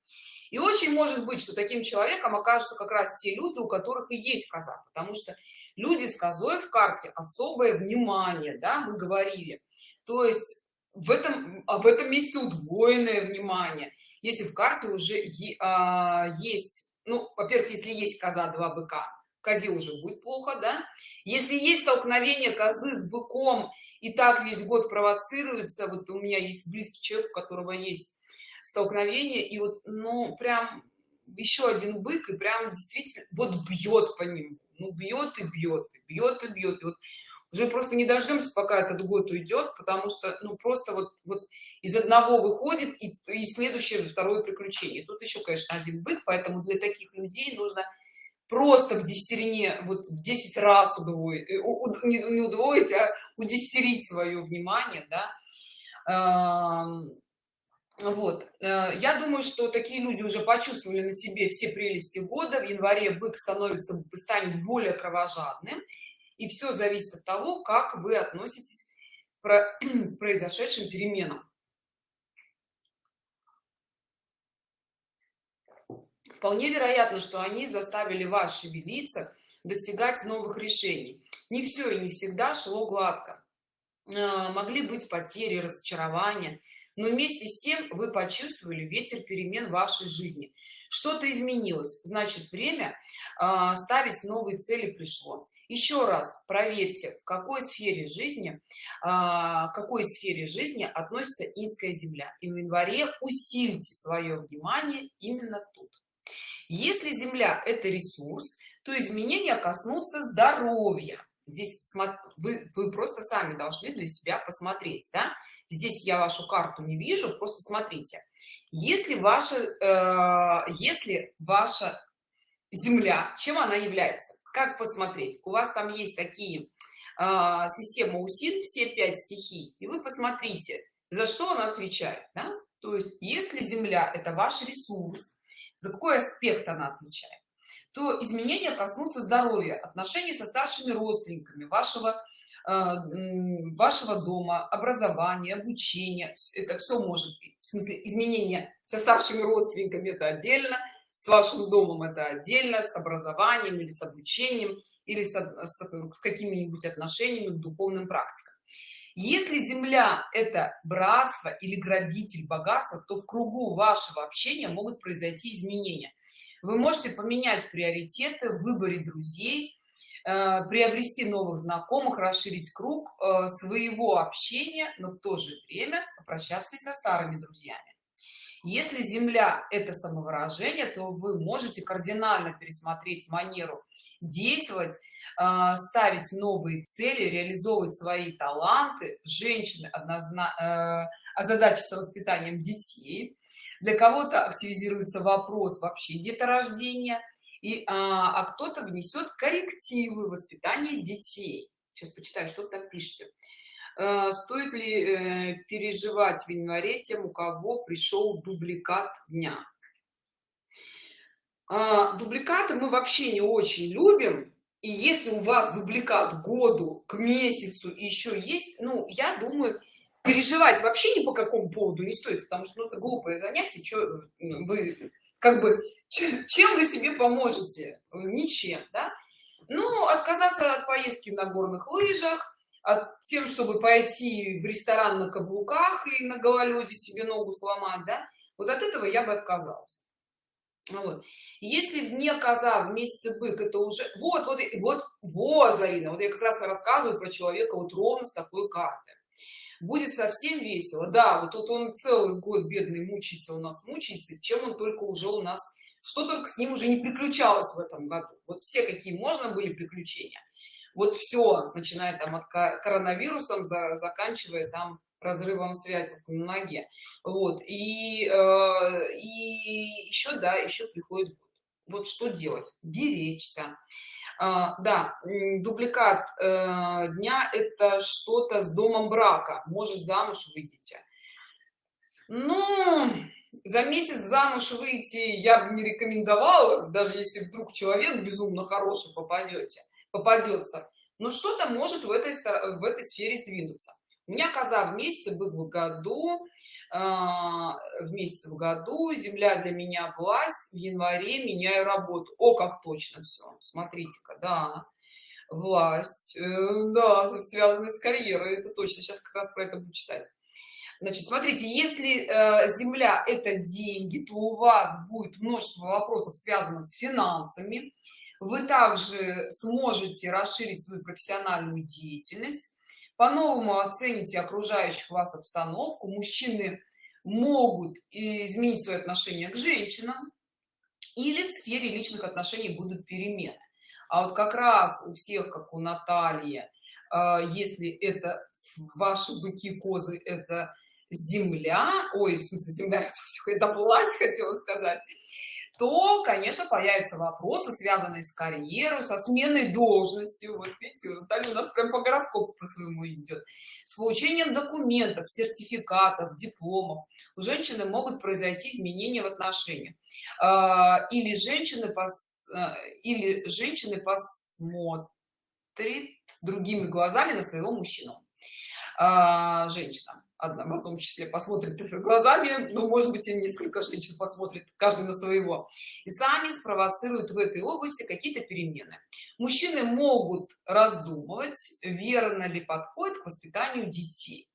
И очень может быть что таким человеком окажутся как раз те люди у которых и есть коза потому что люди с козой в карте особое внимание да мы говорили. То есть в этом а в этом месте удвоенное внимание. Если в карте уже а, есть ну во-первых если есть коза два быка козе уже будет плохо да? Если есть столкновение козы с быком и так весь год провоцируется вот у меня есть близкий человек у которого есть столкновение и вот ну прям еще один бык и прям действительно вот бьет по ним ну бьет и бьет и бьет и бьет. И вот уже просто не дождемся пока этот год уйдет потому что ну просто вот вот из одного выходит и, и следующее второе приключение. Тут еще конечно один бык поэтому для таких людей нужно просто в десятерине вот в 10 раз удвоить э, не, удвоить а удесятерить свое внимание да. Вот э, я думаю что такие люди уже почувствовали на себе все прелести года. В январе бык становится станет более кровожадным и все зависит от того как вы относитесь [CLEARS THROAT] к произошедшим переменам. Вполне вероятно что они заставили вас шевелиться достигать новых решений. Не все и не всегда шло гладко. Э, могли быть потери разочарования но вместе с тем вы почувствовали ветер перемен в вашей жизни. Что-то изменилось значит время э, ставить новые цели пришло еще раз проверьте в какой сфере жизни а, какой сфере жизни относится инская земля. И в январе усильте свое внимание именно тут. Если земля это ресурс то изменения коснутся здоровья. Здесь вы, вы просто сами должны для себя посмотреть да? здесь я вашу карту не вижу просто смотрите. Если ваша э, если ваша земля чем она является как посмотреть? У вас там есть такие э, система усин все пять стихий и вы посмотрите за что он отвечает да? то есть если земля это ваш ресурс за какой аспект она отвечает то изменения коснутся здоровья отношений со старшими родственниками вашего э, вашего дома образования обучения. Это все может быть. В смысле изменения со старшими родственниками это отдельно с вашим домом это отдельно с образованием или с обучением или с, с, какими-нибудь отношениями к духовным практикам. Если земля это братство или грабитель богатства то в кругу вашего общения могут произойти изменения. Вы можете поменять приоритеты в выборе друзей э, приобрести новых знакомых расширить круг э, своего общения но в то же время попрощаться и со старыми друзьями если земля это самовыражение то вы можете кардинально пересмотреть манеру действовать э, ставить новые цели реализовывать свои таланты. Женщины однозначно э, озадачиться воспитанием детей. Для кого-то активизируется вопрос вообще деторождения. И а, а кто-то внесет коррективы воспитания детей. Сейчас почитаю что там пишете стоит ли э, переживать в январе тем у кого пришел дубликат дня? А, дубликаты мы вообще не очень любим и если у вас дубликат году к месяцу еще есть ну я думаю переживать вообще ни по какому поводу не стоит потому что ну, это глупое занятие что вы как бы чем вы себе поможете? Ничем да? Ну отказаться от поездки на горных лыжах тем чтобы пойти в ресторан на каблуках и на гололеде себе ногу сломать да вот от этого я бы отказалась. Вот. если вне коза в месяце бык это уже вот вот вот вот зарина вот я как раз рассказываю про человека вот ровно с такой картой. Будет совсем весело. Да вот тут он целый год бедный мучается у нас мучается чем он только уже у нас что только с ним уже не приключалось в этом году. Вот все какие можно были приключения вот все начиная там от коронавирусом за, заканчивая там разрывом связи на ноге. Вот и э, и еще да еще приходит вот что делать? Беречься. А, да дубликат э, дня это что-то с домом брака. Может замуж выйдете? Ну за месяц замуж выйти я бы не рекомендовала даже если вдруг человек безумно хороший попадете попадется но что-то может в этой в этой сфере сдвинуться. У меня коза в месяце был в году а, в месяце в году земля для меня власть в январе меняю работу. О как точно все смотрите-ка да власть э, да связанная с карьерой это точно сейчас как раз про это буду читать. Значит смотрите если э, земля это деньги то у вас будет множество вопросов связанных с финансами вы также сможете расширить свою профессиональную деятельность по-новому оцените окружающих вас обстановку. Мужчины могут изменить свое отношение к женщинам или в сфере личных отношений будут перемены. А вот как раз у всех как у натальи э, если это ваши быки козы это земля ой в смысле земля [LAUGHS] это власть хотела сказать то конечно появятся вопросы связанные с карьерой со сменой должности вот видите Наталья у нас прям по гороскопу по своему идет. С получением документов сертификатов дипломов у женщины могут произойти изменения в отношениях. А, или женщины пос а, или женщины посмотрят другими глазами на своего мужчину а, женщина в том числе посмотрит глазами ну может быть и несколько женщин посмотрит каждый на своего и сами спровоцируют в этой области какие-то перемены. Мужчины могут раздумывать верно ли подходит к воспитанию детей.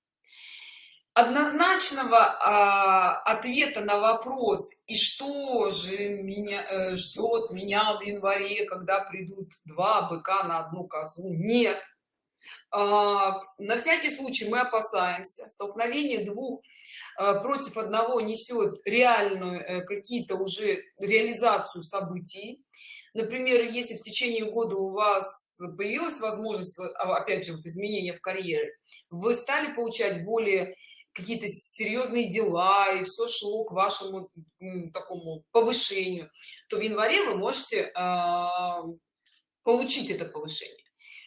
Однозначного а, ответа на вопрос и что же меня э, ждет меня в январе когда придут два быка на одну козу? нет на всякий случай мы опасаемся. Столкновение двух а, против одного несет реальную э, какие-то уже реализацию событий. Например если в течение года у вас появилась возможность а, опять же вот изменения в карьере вы стали получать более какие-то серьезные дела и все шло к вашему такому повышению то в январе вы можете получить это повышение.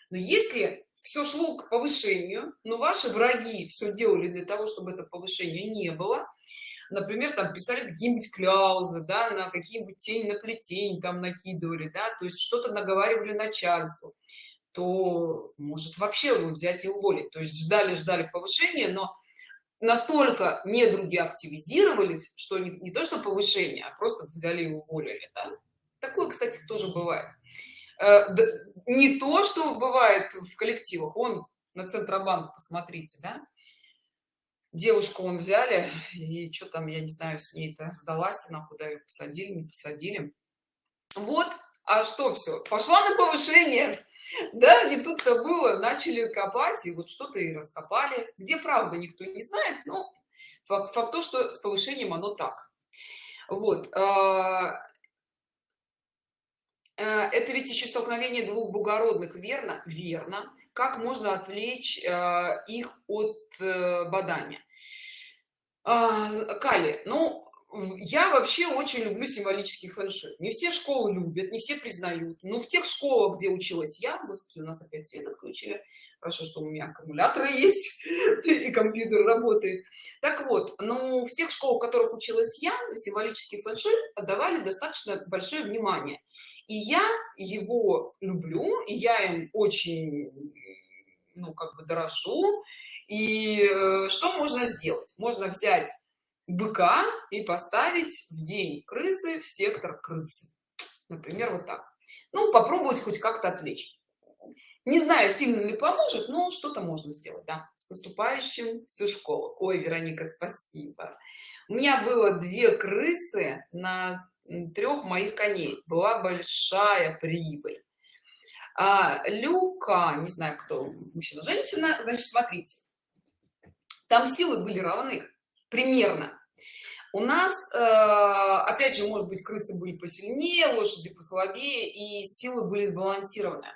Но если все шло к повышению но ваши враги все делали для того чтобы это повышение не было. Например там писали какие-нибудь кляузы да на какие-нибудь тени на плетень там накидывали да то есть что-то наговаривали начальству. То может вообще вы взять и уволить. То есть ждали ждали повышения но настолько недруги активизировались что не, не то что повышение а просто взяли и уволили да? такое кстати тоже бывает не то что бывает в коллективах. Он на центробанк посмотрите да? Девушку он взяли и что там я не знаю с ней-то сдалась она куда ее посадили не посадили. Вот а что все пошла на повышение. Да не тут-то было начали копать и вот что-то и раскопали где правда никто не знает но факт, факт то что с повышением оно так. Вот а, Э, это ведь еще столкновение двух благородных. Верно? Верно. Как можно отвлечь э, их от э, бадания? А, кали ну я вообще очень люблю символический фэншуй не все школы любят не все признают. Но в тех школах где училась я господи у нас опять свет отключили. Хорошо что у меня аккумуляторы [LAUGHS] есть и компьютер работает. Так вот ну в тех школах в которых училась я символический фэншуй отдавали достаточно большое внимание и я его люблю и я им очень ну как бы дорожу. И э, что можно сделать? Можно взять быка и поставить в день крысы в сектор крысы. Например вот так. Ну попробовать хоть как-то отвлечь. Не знаю сильно ли поможет но что-то можно сделать да. С наступающим всю школу. Ой вероника спасибо. У меня было две крысы на трех моих коней. Была большая прибыль. А, люка не знаю кто мужчина женщина значит смотрите. Там силы были равны примерно. У нас э, опять же может быть крысы были посильнее лошади послабее и силы были сбалансированы.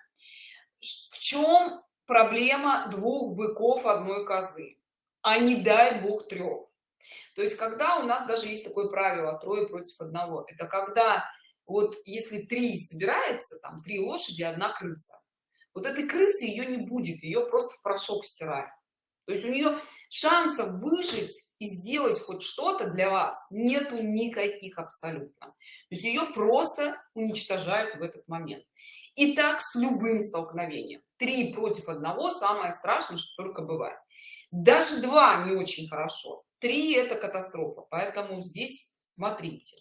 В чем проблема двух быков одной козы? А не дай бог трех то есть когда у нас даже есть такое правило трое против одного это когда вот если три собирается там три лошади одна крыса. Вот этой крысы ее не будет ее просто в порошок стирает то есть у нее шансов выжить и сделать хоть что-то для вас нету никаких абсолютно. То есть ее просто уничтожают в этот момент. И так с любым столкновением. Три против одного самое страшное что только бывает. Даже два не очень хорошо три это катастрофа поэтому здесь смотрите.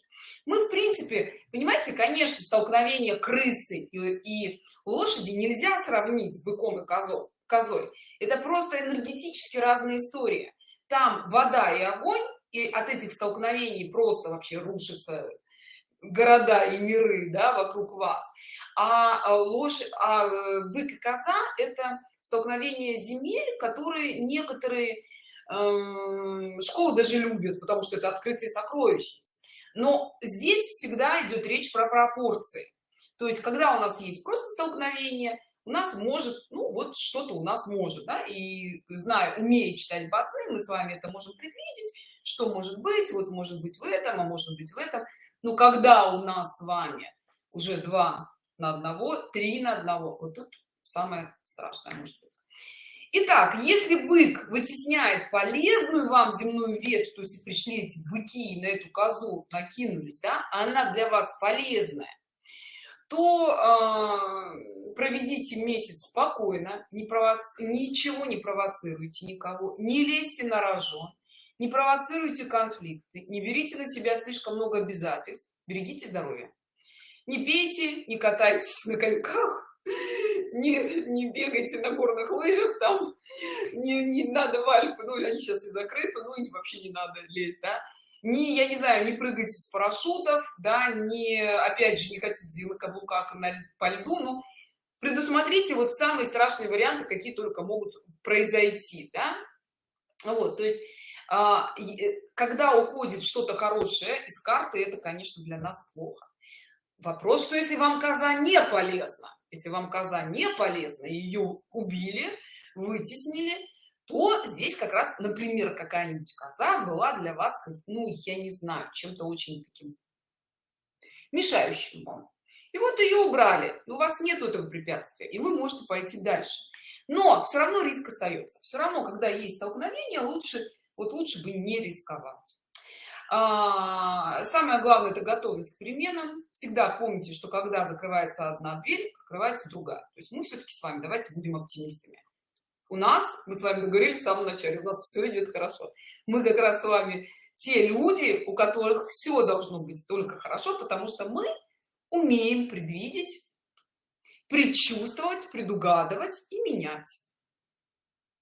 Мы в принципе понимаете конечно столкновение крысы и, и лошади нельзя сравнить с быком и козой козой. Это просто энергетически разные истории. Там вода и огонь и от этих столкновений просто вообще рушатся города и миры да, вокруг вас. А, а лошадь а э, бык и коза это столкновение земель которые некоторые э, школы даже любят потому что это открытие сокровищниц но здесь всегда идет речь про пропорции. То есть когда у нас есть просто столкновение у нас может ну вот что-то у нас может да? и зная умея читать бацы мы с вами это можем предвидеть что может быть вот может быть в этом а может быть в этом. Но когда у нас с вами уже два на одного три на одного вот тут самое страшное может быть Итак, если бык вытесняет полезную вам земную ветвь, то есть пришли эти быки на эту козу накинулись, да, она для вас полезная, то э, проведите месяц спокойно, не провоци... ничего не провоцируйте никого, не лезьте на рожон, не провоцируйте конфликты, не берите на себя слишком много обязательств, берегите здоровье. Не пейте, не катайтесь на коньках, не, не бегайте на горных лыжах, там не, не надо в Альпы, ну они сейчас и закрыты, ну и вообще не надо лезть, да. Не я не знаю не прыгайте с парашютов да не опять же не хотите делать каблуках на, по льду ну предусмотрите вот самые страшные варианты какие только могут произойти да? вот то есть а, э, когда уходит что-то хорошее из карты это конечно для нас плохо. Вопрос что если вам коза не полезна если вам коза не полезна ее убили вытеснили то здесь как раз например какая-нибудь коза была для вас ну я не знаю чем-то очень таким мешающим вам. И вот ее убрали и у вас нет этого препятствия и вы можете пойти дальше. Но все равно риск остается все равно когда есть столкновение лучше вот лучше бы не рисковать самое главное это готовность к переменам. Всегда помните что когда закрывается одна дверь открывается другая. То есть мы все-таки с вами давайте будем оптимистами. У нас мы с вами договорились в самом начале у нас все идет хорошо. Мы как раз с вами те люди у которых все должно быть только хорошо потому что мы умеем предвидеть предчувствовать предугадывать и менять.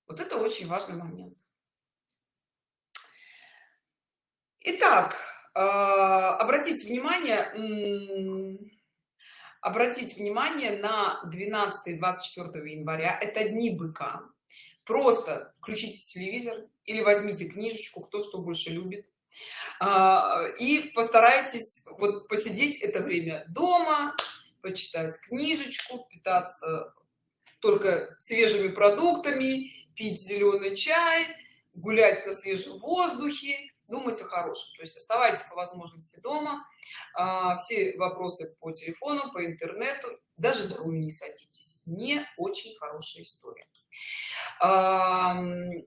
Вот это очень важный момент Итак, э, обратите внимание обратите внимание на 12 24 января. Это дни быка. Просто включите телевизор или возьмите книжечку кто что больше любит. А, и постарайтесь вот посидеть это время дома почитать книжечку питаться только свежими продуктами пить зеленый чай гулять на свежем воздухе думать о хорошем. То есть оставайтесь по возможности дома а, все вопросы по телефону по интернету даже за руль не садитесь. Не очень хорошая история. А,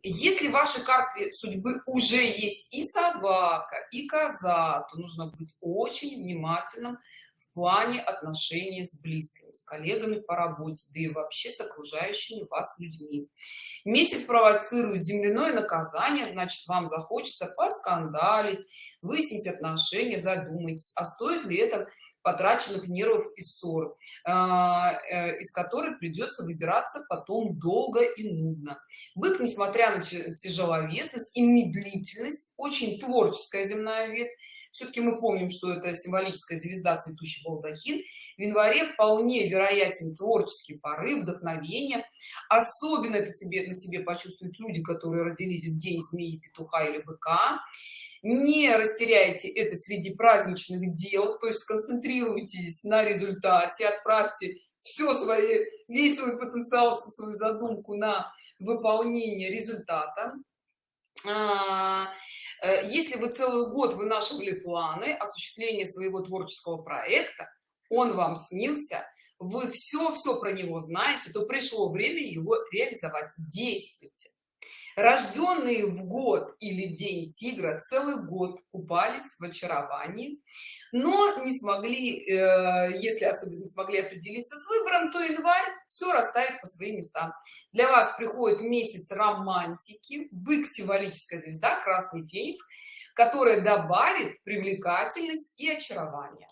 если в вашей карте судьбы уже есть и собака и коза то нужно быть очень внимательным в плане отношений с близкими с коллегами по работе да и вообще с окружающими вас людьми. Месяц провоцирует земляное наказание значит вам захочется поскандалить выяснить отношения задумайтесь а стоит ли это потраченных нервов и ссор а, э, из которой придется выбираться потом долго и нудно. Бык несмотря на тяжеловесность и медлительность очень творческая земная ветвь все-таки мы помним что это символическая звезда цветущий балдахин в январе вполне вероятен творческий порыв вдохновение. Особенно это себе на себе почувствуют люди которые родились в день змеи петуха или быка. Не растеряйте это среди праздничных дел то есть сконцентрируйтесь на результате отправьте все свои весь свой потенциал всю свою задумку на выполнение результата. А, если вы целый год вынашивали планы осуществления своего творческого проекта он вам снился вы все все про него знаете то пришло время его реализовать. Действуйте рожденные в год или день тигра целый год купались в очаровании но не смогли э, если особенно не смогли определиться с выбором то январь все расставит по своим местам. Для вас приходит месяц романтики бык символическая звезда красный феникс которая добавит привлекательность и очарование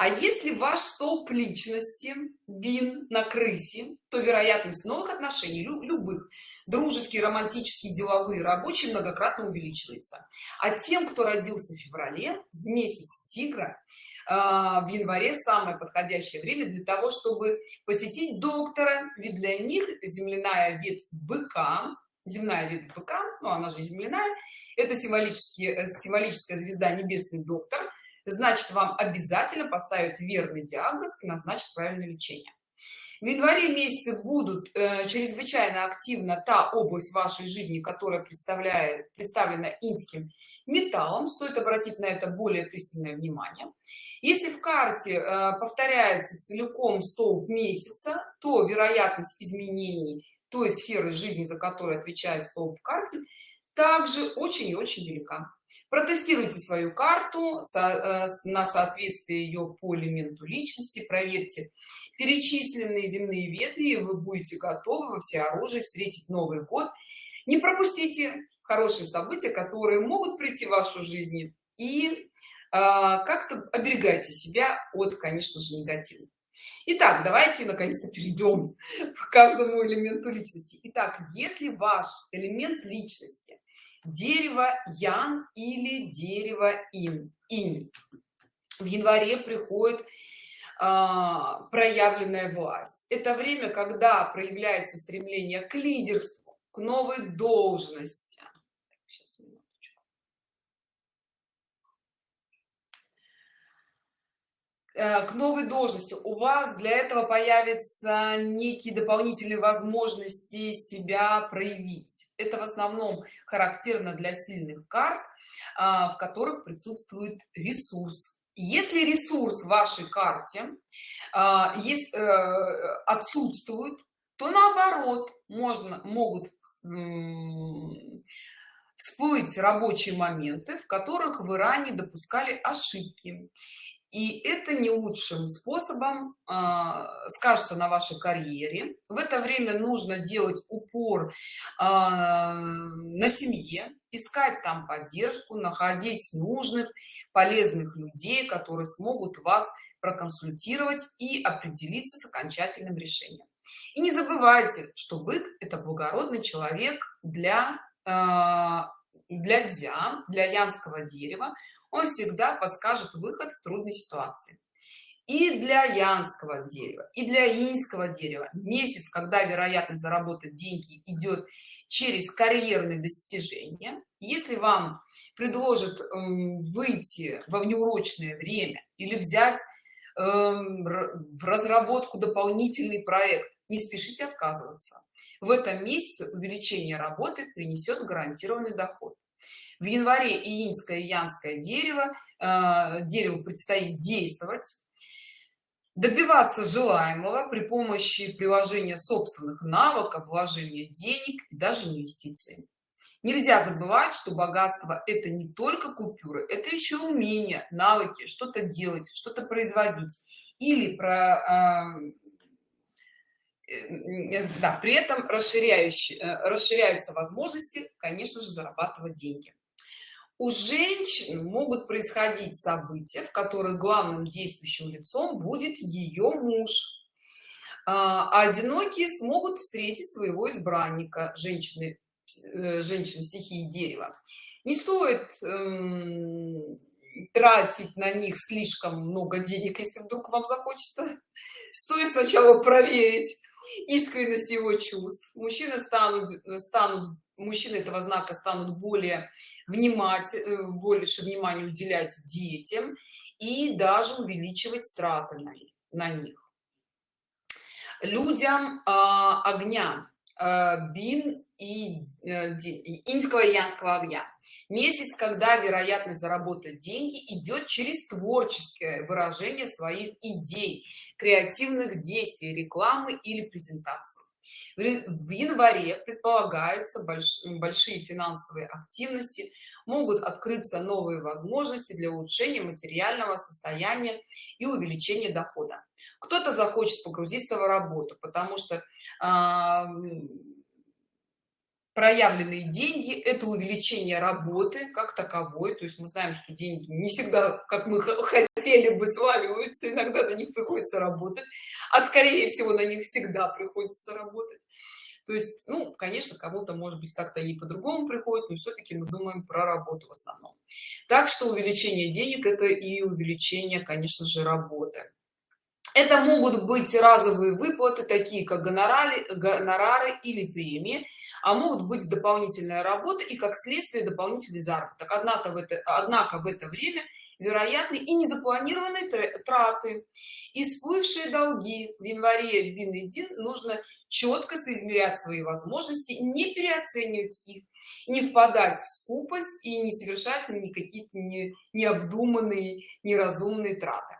а если ваш столб личности вин на крысе то вероятность новых отношений любых дружеские романтические деловые рабочие многократно увеличивается. А тем кто родился в феврале в месяц тигра а, в январе самое подходящее время для того чтобы посетить доктора. Ведь для них земляная ветвь быка земная ветвь быка ну она же земляная это символически э, символическая звезда небесный доктор значит вам обязательно поставят верный диагноз и назначат правильное лечение. В январе месяце будут э, чрезвычайно активна та область вашей жизни которая представляет представлена инским металлом. Стоит обратить на это более пристальное внимание. Если в карте э, повторяется целиком столб месяца то вероятность изменений той сферы жизни за которую отвечает столб в карте также очень и очень велика протестируйте свою карту э, на соответствие ее по элементу личности проверьте перечисленные земные ветви вы будете готовы во всеоружии встретить новый год не пропустите хорошие события которые могут прийти в вашу жизнь и а, как-то оберегайте себя от конечно же негатива Итак, давайте наконец-то перейдем к каждому элементу личности. Итак, если ваш элемент личности дерево ян или дерево ин инь. В январе приходит а, проявленная власть. Это время когда проявляется стремление к лидерству к новой должности Э, к новой должности. У вас для этого появятся некие дополнительные возможности себя проявить. Это в основном характерно для сильных карт а, в которых присутствует ресурс. Если ресурс в вашей карте а, есть э, отсутствует то наоборот можно могут всплыть рабочие моменты в которых вы ранее допускали ошибки и это не лучшим способом э, скажется на вашей карьере. В это время нужно делать упор э, на семье искать там поддержку находить нужных полезных людей которые смогут вас проконсультировать и определиться с окончательным решением. И не забывайте что бык это благородный человек для э, для дзя для янского дерева он всегда подскажет выход в трудной ситуации. И для янского дерева и для инского дерева месяц когда вероятность заработать деньги идет через карьерные достижения если вам предложат эм, выйти во внеурочное время или взять эм, в разработку дополнительный проект не спешите отказываться. В этом месяце увеличение работы принесет гарантированный доход в январе иинское и янское дерево э, дереву предстоит действовать добиваться желаемого при помощи приложения собственных навыков вложения денег и даже инвестиций. Нельзя забывать что богатство это не только купюры это еще умение навыки что-то делать что-то производить или про э, да, при этом э, расширяются возможности конечно же зарабатывать деньги. У женщин могут происходить события в которых главным действующим лицом будет ее муж. А, одинокие смогут встретить своего избранника женщины Э, женщин стихии дерева. Не стоит эм, тратить на них слишком много денег если вдруг вам захочется. Стоит сначала проверить искренность его чувств. Мужчины станут станут мужчины этого знака станут более внимать э, больше внимания уделять детям и даже увеличивать траты на, на них. Людям э, огня э, бин и э, инского и янского огня. Месяц когда вероятность заработать деньги идет через творческое выражение своих идей креативных действий рекламы или презентации. В январе предполагается больш, большие финансовые активности могут открыться новые возможности для улучшения материального состояния и увеличения дохода. Кто-то захочет погрузиться в работу потому что э, проявленные деньги это увеличение работы как таковой. То есть мы знаем что деньги не всегда как мы хотели бы сваливаются иногда на них приходится работать а скорее всего на них всегда приходится работать. То есть ну конечно кому-то может быть как-то и по-другому приходит но все-таки мы думаем про работу в основном. Так что увеличение денег это и увеличение конечно же работы это могут быть разовые выплаты такие как гонорары гонорары или премии а могут быть дополнительная работа и как следствие дополнительный заработок. Однако в это однако в это время вероятны и незапланированные траты и всплывшие долги. В январе бин нужно четко соизмерять свои возможности не переоценивать их не впадать в скупость и не совершать никакие-то не, необдуманные неразумные траты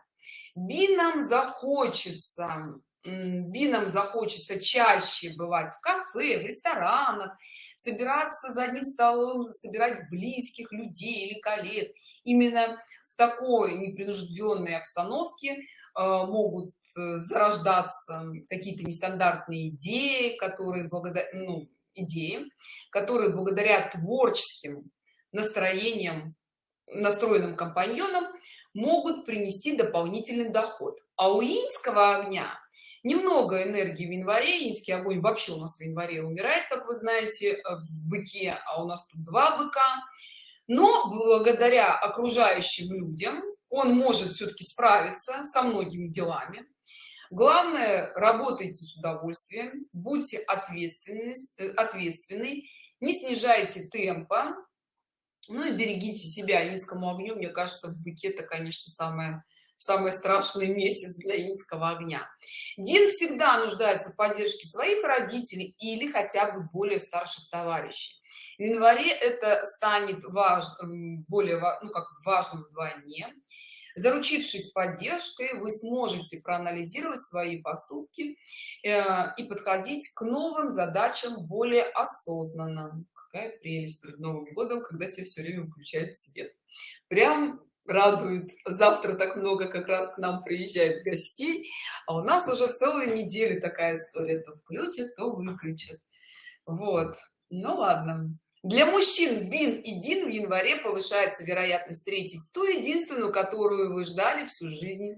бинам захочется бинам захочется чаще бывать в кафе в ресторанах собираться за одним столом собирать близких людей или коллег. Именно в такой непринужденной обстановке э, могут э, зарождаться какие-то нестандартные идеи которые благодаря ну, идеи которые благодаря творческим настроениям настроенным компаньонам могут принести дополнительный доход. А у инского огня немного энергии в январе инский огонь вообще у нас в январе умирает как вы знаете э, в быке а у нас тут два быка. Но благодаря окружающим людям он может все-таки справиться со многими делами. Главное работайте с удовольствием будьте ответственны э, ответственный не снижайте темпа ну и берегите себя инскому огню. Мне кажется в быке это конечно самое самый страшный месяц для инского огня. Дин всегда нуждается в поддержке своих родителей или хотя бы более старших товарищей. В январе это станет важным более ну как важным вдвойне. Заручившись поддержкой вы сможете проанализировать свои поступки э, и подходить к новым задачам более осознанно какая прелесть перед новым годом когда тебе все время включает свет. Прям радует. Завтра так много как раз к нам приезжает гостей а у нас уже целую неделю такая история. То включит то выключит вот. Ну ладно. Для мужчин бин и дин в январе повышается вероятность встретить ту единственную которую вы ждали всю жизнь.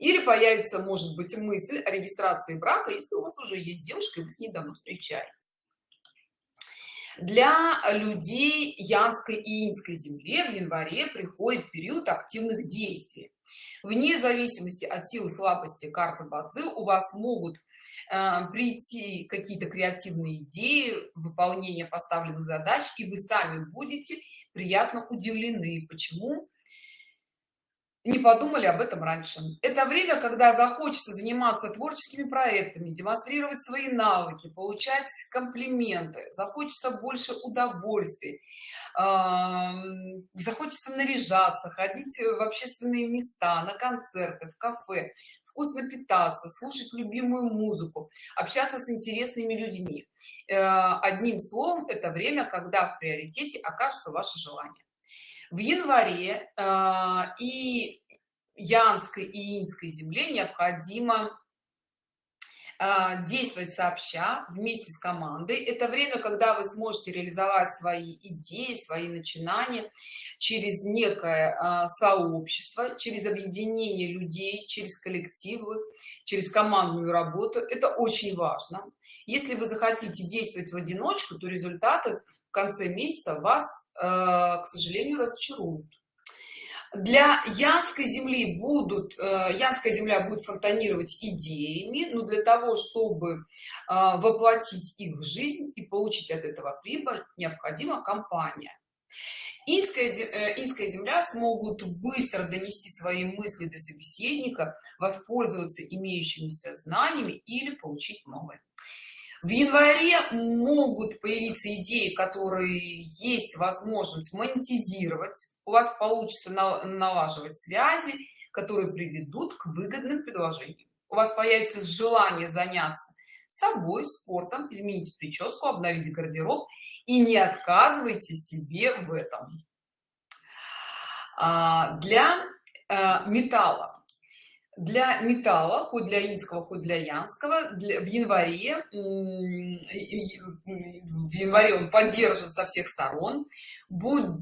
Или появится может быть мысль о регистрации брака если у вас уже есть девушка и вы с ней давно встречаетесь для людей янской и инской земле в январе приходит период активных действий. Вне зависимости от силы слабости карты бадзи у вас могут э, прийти какие-то креативные идеи выполнения поставленных задач и вы сами будете приятно удивлены почему не подумали об этом раньше. Это время когда захочется заниматься творческими проектами демонстрировать свои навыки получать комплименты захочется больше удовольствий захочется наряжаться ходить в общественные места на концерты в кафе вкусно питаться слушать любимую музыку общаться с интересными людьми. Э, одним словом это время когда в приоритете окажется ваше желание в январе э, и янской и инской земле необходимо действовать сообща вместе с командой. Это время когда вы сможете реализовать свои идеи свои начинания через некое а, сообщество через объединение людей через коллективы через командную работу. Это очень важно. Если вы захотите действовать в одиночку то результаты в конце месяца вас а, к сожалению разочаруют для янской земли будут э, янская земля будет фонтанировать идеями но для того чтобы э, воплотить их в жизнь и получить от этого прибыль необходима компания. Инская э, инская земля смогут быстро донести свои мысли до собеседника воспользоваться имеющимися знаниями или получить новые в январе могут появиться идеи которые есть возможность монетизировать. У вас получится налаживать связи которые приведут к выгодным предложениям. У вас появится желание заняться собой спортом изменить прическу обновить гардероб. И не отказывайте себе в этом. А, для э, металла для металла хоть для инского хоть для янского. Для, в январе в январе он поддержан со всех сторон. Будет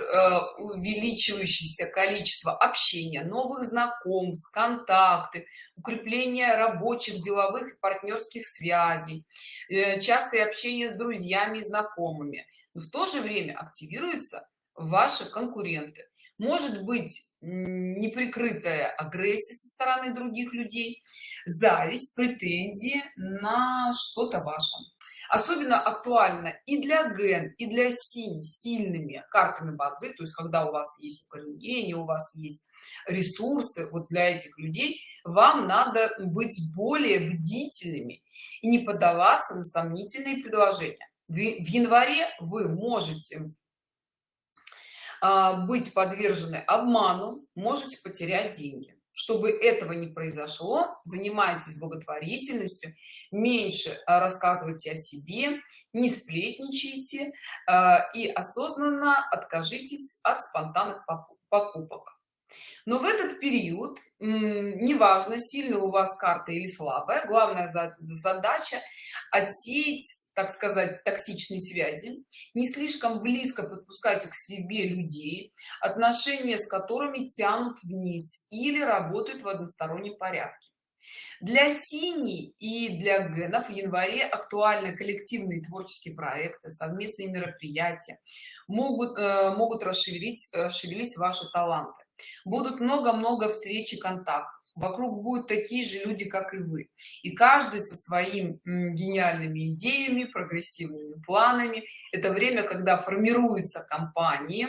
э, увеличивающееся количество общения новых знакомств контакты укрепление рабочих деловых и партнерских связей э, частое общение с друзьями и знакомыми. Но в то же время активируются ваши конкуренты. Может быть неприкрытая агрессия со стороны других людей зависть претензии на что-то ваше. Особенно актуально и для ген и для синь сильными картами бадзи то есть когда у вас есть укоренение у вас есть ресурсы вот для этих людей вам надо быть более бдительными и не поддаваться на сомнительные предложения. В январе вы можете быть подвержены обману можете потерять деньги. Чтобы этого не произошло занимайтесь благотворительностью меньше а, рассказывайте о себе не сплетничайте а, и осознанно откажитесь от спонтанных покупок. Но в этот период неважно сильно у вас карта или слабая главная задача отсеять так сказать токсичной связи не слишком близко подпускайте к себе людей отношения с которыми тянут вниз или работают в одностороннем порядке. Для синий и для генов в январе актуальны коллективные творческие проекты совместные мероприятия могут э, могут расширить расширить ваши таланты. Будут много-много встреч и контактов вокруг будут такие же люди как и вы. И каждый со своими гениальными идеями прогрессивными планами. Это время когда формируется компания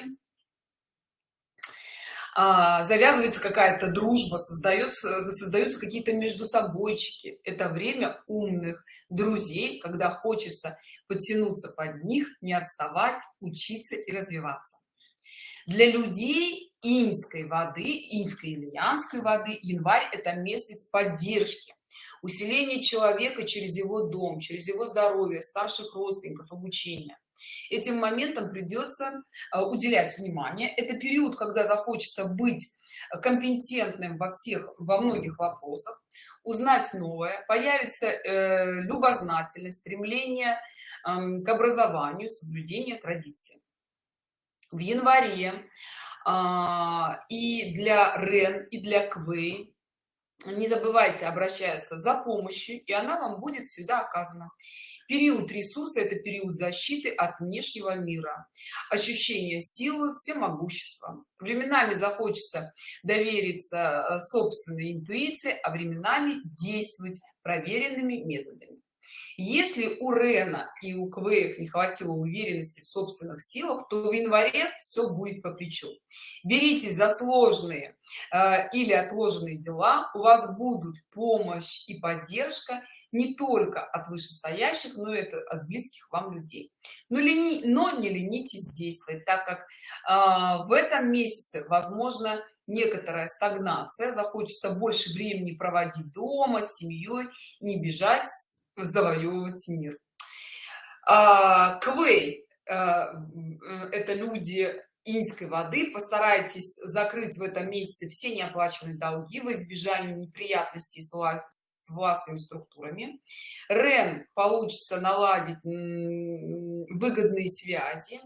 а, завязывается какая-то дружба создается создаются какие-то между собойчики. Это время умных друзей когда хочется подтянуться под них не отставать учиться и развиваться. Для людей инской воды инской или янской воды январь это месяц поддержки усиление человека через его дом через его здоровье старших родственников обучения этим моментом придется э, уделять внимание. Это период когда захочется быть компетентным во всех во многих вопросах узнать новое появится э, любознательность стремление э, к образованию соблюдение традиций в январе. А, и для рен и для квей не забывайте обращаться за помощью и она вам будет всегда оказана. Период ресурса это период защиты от внешнего мира. Ощущение силы всемогущества. Временами захочется довериться э, собственной интуиции а временами действовать проверенными методами если у рена и у квеев не хватило уверенности в собственных силах то в январе все будет по плечу. Беритесь за сложные э, или отложенные дела у вас будут помощь и поддержка не только от вышестоящих но это от близких вам людей. Но лени но не ленитесь действовать так как э, в этом месяце возможно некоторая стагнация захочется больше времени проводить дома с семьей не бежать завоевывать мир. А, квей а, это люди инской воды. Постарайтесь закрыть в этом месяце все неоплаченные долги в избежание неприятностей с властными структурами. Рен получится наладить выгодные связи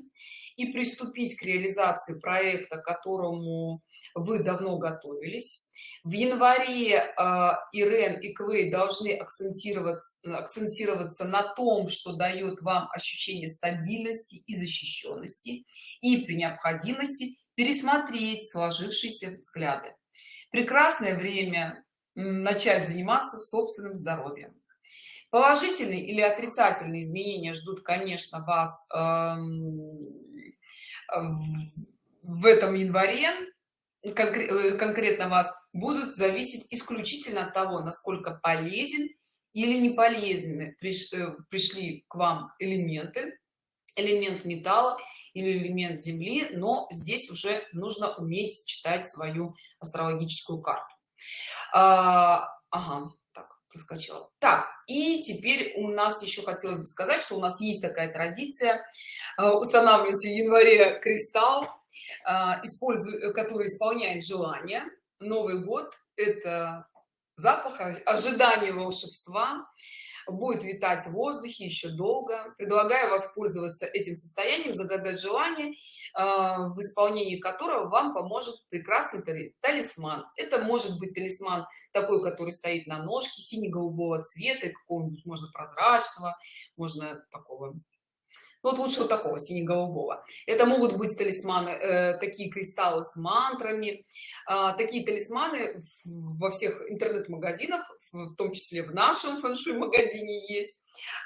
и приступить к реализации проекта которому вы давно готовились. В январе э, ирен и квей должны акцентироваться акцентироваться на том что дает вам ощущение стабильности и защищенности и при необходимости пересмотреть сложившиеся взгляды. Прекрасное время начать заниматься собственным здоровьем. Положительные или отрицательные изменения ждут конечно вас эм, в этом январе. Э, конкретно вас будут зависеть исключительно от того насколько полезен или не полезны э, пришли к вам элементы элемент металла или элемент земли но здесь уже нужно уметь читать свою астрологическую карту. А, ага, так проскочила. Так и теперь у нас еще хотелось бы сказать что у нас есть такая традиция э, устанавливается в январе кристалл а, использует э, который исполняет желание новый год это запах ожидания волшебства. Будет витать в воздухе еще долго. Предлагаю воспользоваться этим состоянием загадать желание а, в исполнении которого вам поможет прекрасный талисман. Это может быть талисман такой который стоит на ножке сине-голубого цвета какого-нибудь можно прозрачного можно такого вот лучше вот такого сине-голубого. Это могут быть талисманы э, такие кристаллы с мантрами. Э, такие талисманы во всех интернет-магазинах в том числе в нашем фэншуй магазине есть.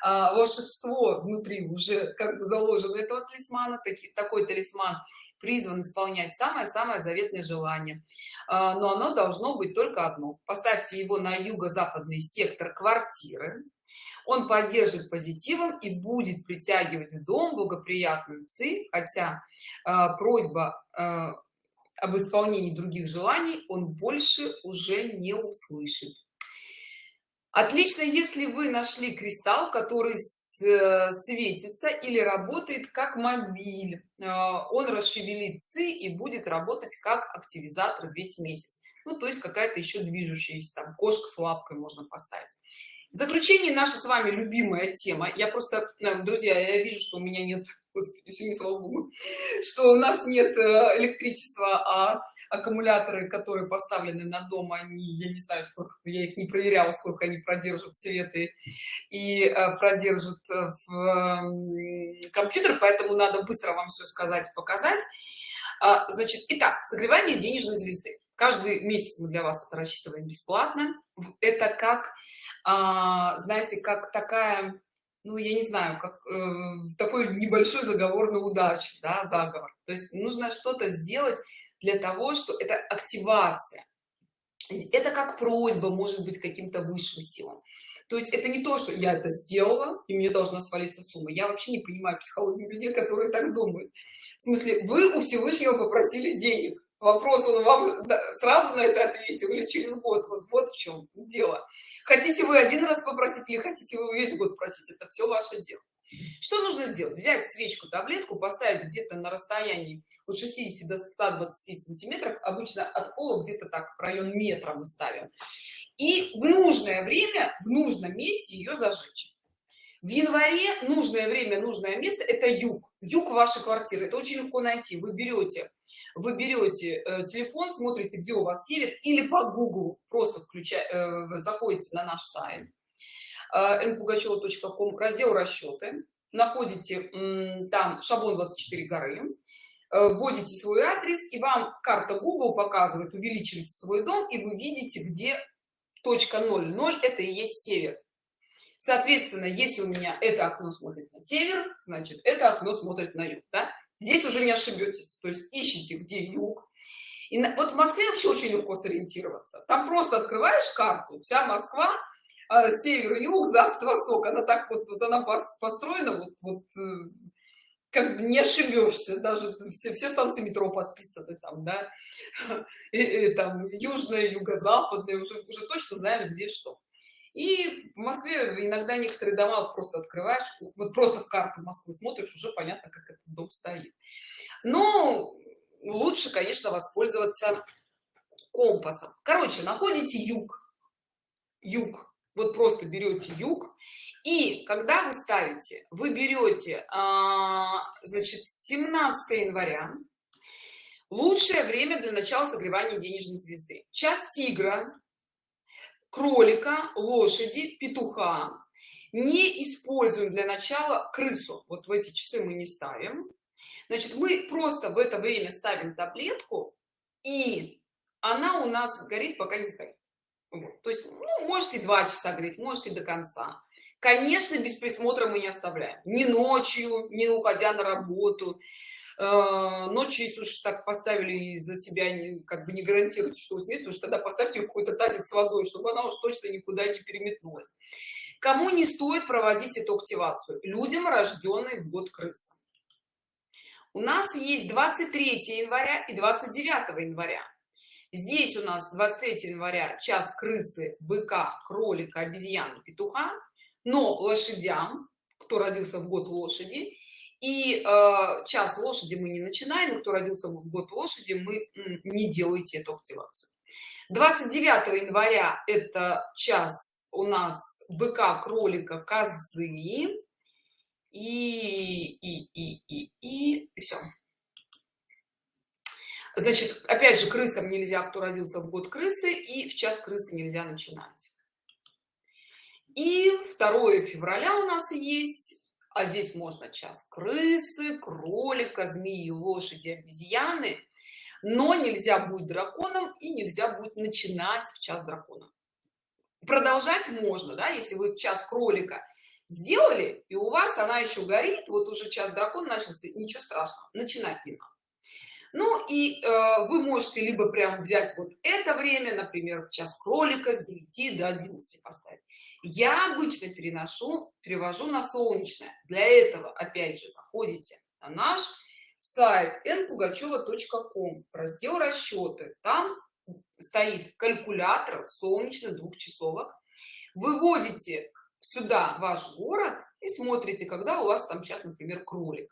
А, волшебство внутри уже как бы заложено этого талисмана. Таки, такой талисман призван исполнять самое-самое заветное желание. А, но оно должно быть только одно. Поставьте его на юго-западный сектор квартиры он поддержит позитивом и будет притягивать в дом благоприятную ци хотя э, просьба э, об исполнении других желаний он больше уже не услышит. Отлично если вы нашли кристалл который э, светится или работает как мобиль э, он расшевелит ци и будет работать как активизатор весь месяц. Ну то есть какая-то еще движущаяся там кошка с лапкой можно поставить в заключение наша с вами любимая тема. Я просто э, друзья я вижу что у меня нет [LAUGHS] господи сегодня слава богу [LAUGHS] что у нас нет э, электричества а аккумуляторы которые поставлены на дом они я не знаю сколько я их не проверяла сколько они продержат светы и э, продержат в компьютер поэтому надо быстро вам все сказать показать. А, значит итак согревание денежной звезды. Каждый месяц мы для вас это рассчитываем бесплатно. Это как знаете как такая ну я не знаю как э, такой небольшой заговор на удачу да, заговор. То есть нужно что-то сделать для того что это активация. Это как просьба может быть каким-то высшим силам. То есть это не то что я это сделала и мне должна свалиться сумма. Я вообще не понимаю психологию людей которые так думают. В смысле вы у всевышнего попросили денег вопрос он вам сразу на это ответил или через год? Вот, в чем дело. Хотите вы один раз попросить или хотите вы весь год просить? Это все ваше дело. Что нужно сделать? Взять свечку таблетку поставить где-то на расстоянии от 60 до 120 сантиметров обычно от пола где-то так район метра мы ставим и в нужное время в нужном месте ее зажечь. В январе нужное время нужное место это юг юг вашей квартиры. Это очень легко найти. Вы берете вы берете э, телефон смотрите где у вас север или по google просто включая э, заходите на наш сайт э, npugacheva.com раздел расчеты находите э, там шаблон 24 горы э, вводите свой адрес и вам карта google показывает увеличиваете свой дом и вы видите где точка 0 0 это и есть север соответственно если у меня это окно смотрит на север значит это окно смотрит на юг да? Здесь уже не ошибетесь. То есть ищите где юг. И на, вот в москве вообще очень легко сориентироваться. Там просто открываешь карту вся москва э, север юг запад восток. Она так вот, вот она построена вот вот э, как бы не ошибешься. Даже все, все станции метро подписаны там да. [LAUGHS] И, и, там южная юго-западная уже уже точно знаешь где что и в москве иногда некоторые дома вот просто открываешь вот просто в карту москвы смотришь уже понятно как этот дом стоит. Но лучше конечно воспользоваться компасом. Короче находите юг. Юг. Вот просто берете юг. И когда вы ставите вы берете а, значит 17 января лучшее время для начала согревания денежной звезды. Час тигра кролика лошади петуха. Не используем для начала крысу. Вот в эти часы мы не ставим. Значит мы просто в это время ставим таблетку и она у нас горит пока не сгорит. Вот. то есть ну, можете два часа греть можете до конца. Конечно без присмотра мы не оставляем. Ни ночью не уходя на работу ночью если уж так поставили за себя не, как бы не гарантирует что уснете уж тогда поставьте какой-то тазик с водой чтобы она уж точно никуда не переметнулась. Кому не стоит проводить эту активацию? Людям рожденные в год крысы. У нас есть 23 января и 29 января. Здесь у нас 23 января час крысы быка кролика обезьяны петуха. Но лошадям кто родился в год лошади и э, час лошади мы не начинаем и кто родился в год лошади мы не делаете эту активацию. 29 января это час у нас быка кролика козы. И и и и и, и все значит опять же крысам нельзя кто родился в год крысы и в час крысы нельзя начинать. И 2 февраля у нас есть а здесь можно час крысы кролика змеи лошади обезьяны. Но нельзя будет драконом и нельзя будет начинать в час дракона. Продолжать можно да если вы в час кролика сделали и у вас она еще горит вот уже час дракон начался ничего страшного начинать не надо. Ну и э, вы можете либо прям взять вот это время например в час кролика с 9 до 11 поставить я обычно переношу перевожу на солнечное. Для этого опять же заходите на наш сайт npugacheva.com раздел расчеты там стоит калькулятор солнечных двухчасовок выводите сюда ваш город и смотрите когда у вас там сейчас например кролик.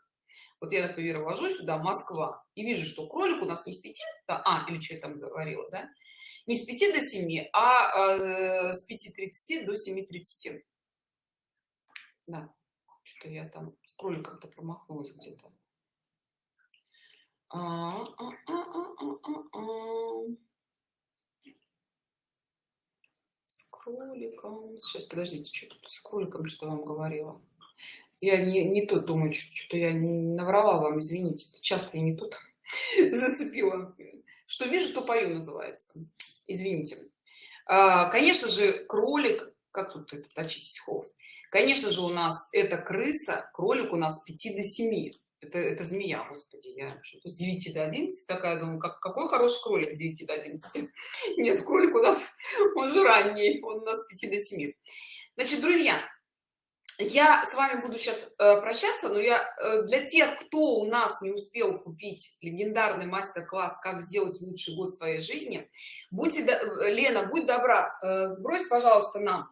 Вот я например ввожу сюда москва и вижу что кролик у нас не с 5 а или что я там говорила да не с 5 до 7 а э, с 5.30 до 7.30 да что я там с кроликом-то промахнулась где-то. А, а, а, с кроликом. Сейчас подождите что с кроликом что вам говорила. Я не, не тут думаю что-то я наврала вам извините часто и не тут [LAUGHS] зацепила. Что вижу то пою называется извините. А, конечно же кролик как тут этот очистить холст? Конечно же у нас это крыса кролик у нас с 5 до 7 это, это змея господи я что-то с 9 до 11 такая думаю как какой хороший кролик с 9 до 11 нет кролик у нас [LAUGHS] он же ранний он у нас с 5 до 7 значит друзья я с вами буду сейчас э, прощаться но я э, для тех кто у нас не успел купить легендарный мастер-класс как сделать лучший год своей жизни будьте э, лена будь добра э, сбрось пожалуйста нам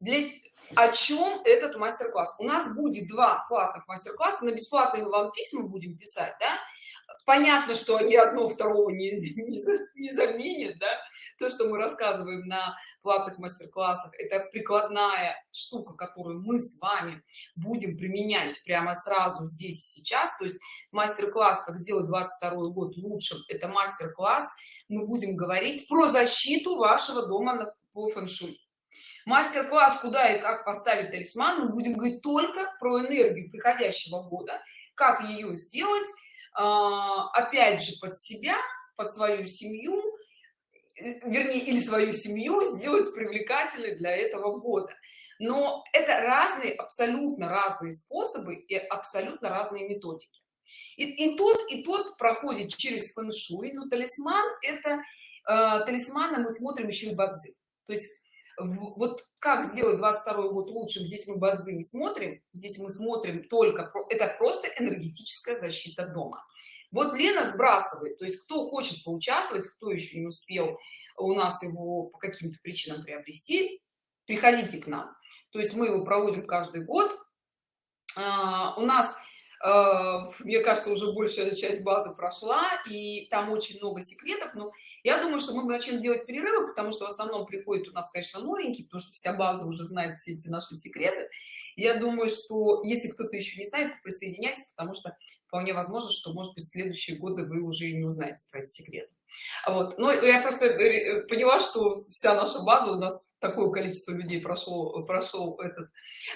для о чем этот мастер-класс. У нас будет два платных мастер-класса на бесплатные мы вам письма будем писать да понятно что они одно второго не, не, не заменят да? то что мы рассказываем на платных мастер-классах это прикладная штука которую мы с вами будем применять прямо сразу здесь и сейчас. То есть мастер-класс как сделать 22 год лучшим это мастер-класс. Мы будем говорить про защиту вашего дома по фэн-шуй. Мастер-класс куда и как поставить талисман мы будем говорить только про энергию приходящего года как ее сделать опять же под себя под свою семью вернее или свою семью [LAUGHS] сделать привлекательной для этого года. Но это разные абсолютно разные способы и абсолютно разные методики. И, и тот и тот проходит через фэн-шуй но талисман это э, талисманы мы смотрим еще и бадзи. То есть вот как сделать 22 год лучшим здесь мы бадзи не смотрим здесь мы смотрим только это просто энергетическая защита дома. Вот лена сбрасывает то есть кто хочет поучаствовать кто еще не успел у нас его по каким-то причинам приобрести приходите к нам. То есть мы его проводим каждый год. А, у нас мне кажется уже большая часть базы прошла и там очень много секретов но я думаю что мы начнем делать перерывы потому что в основном приходит у нас конечно новенький потому что вся база уже знает все эти наши секреты. Я думаю что если кто-то еще не знает то присоединяйтесь потому что вполне возможно что может быть в следующие годы вы уже и не узнаете про эти секреты. Вот. Но я просто э, поняла что вся наша база у нас такое количество людей прошло прошел этот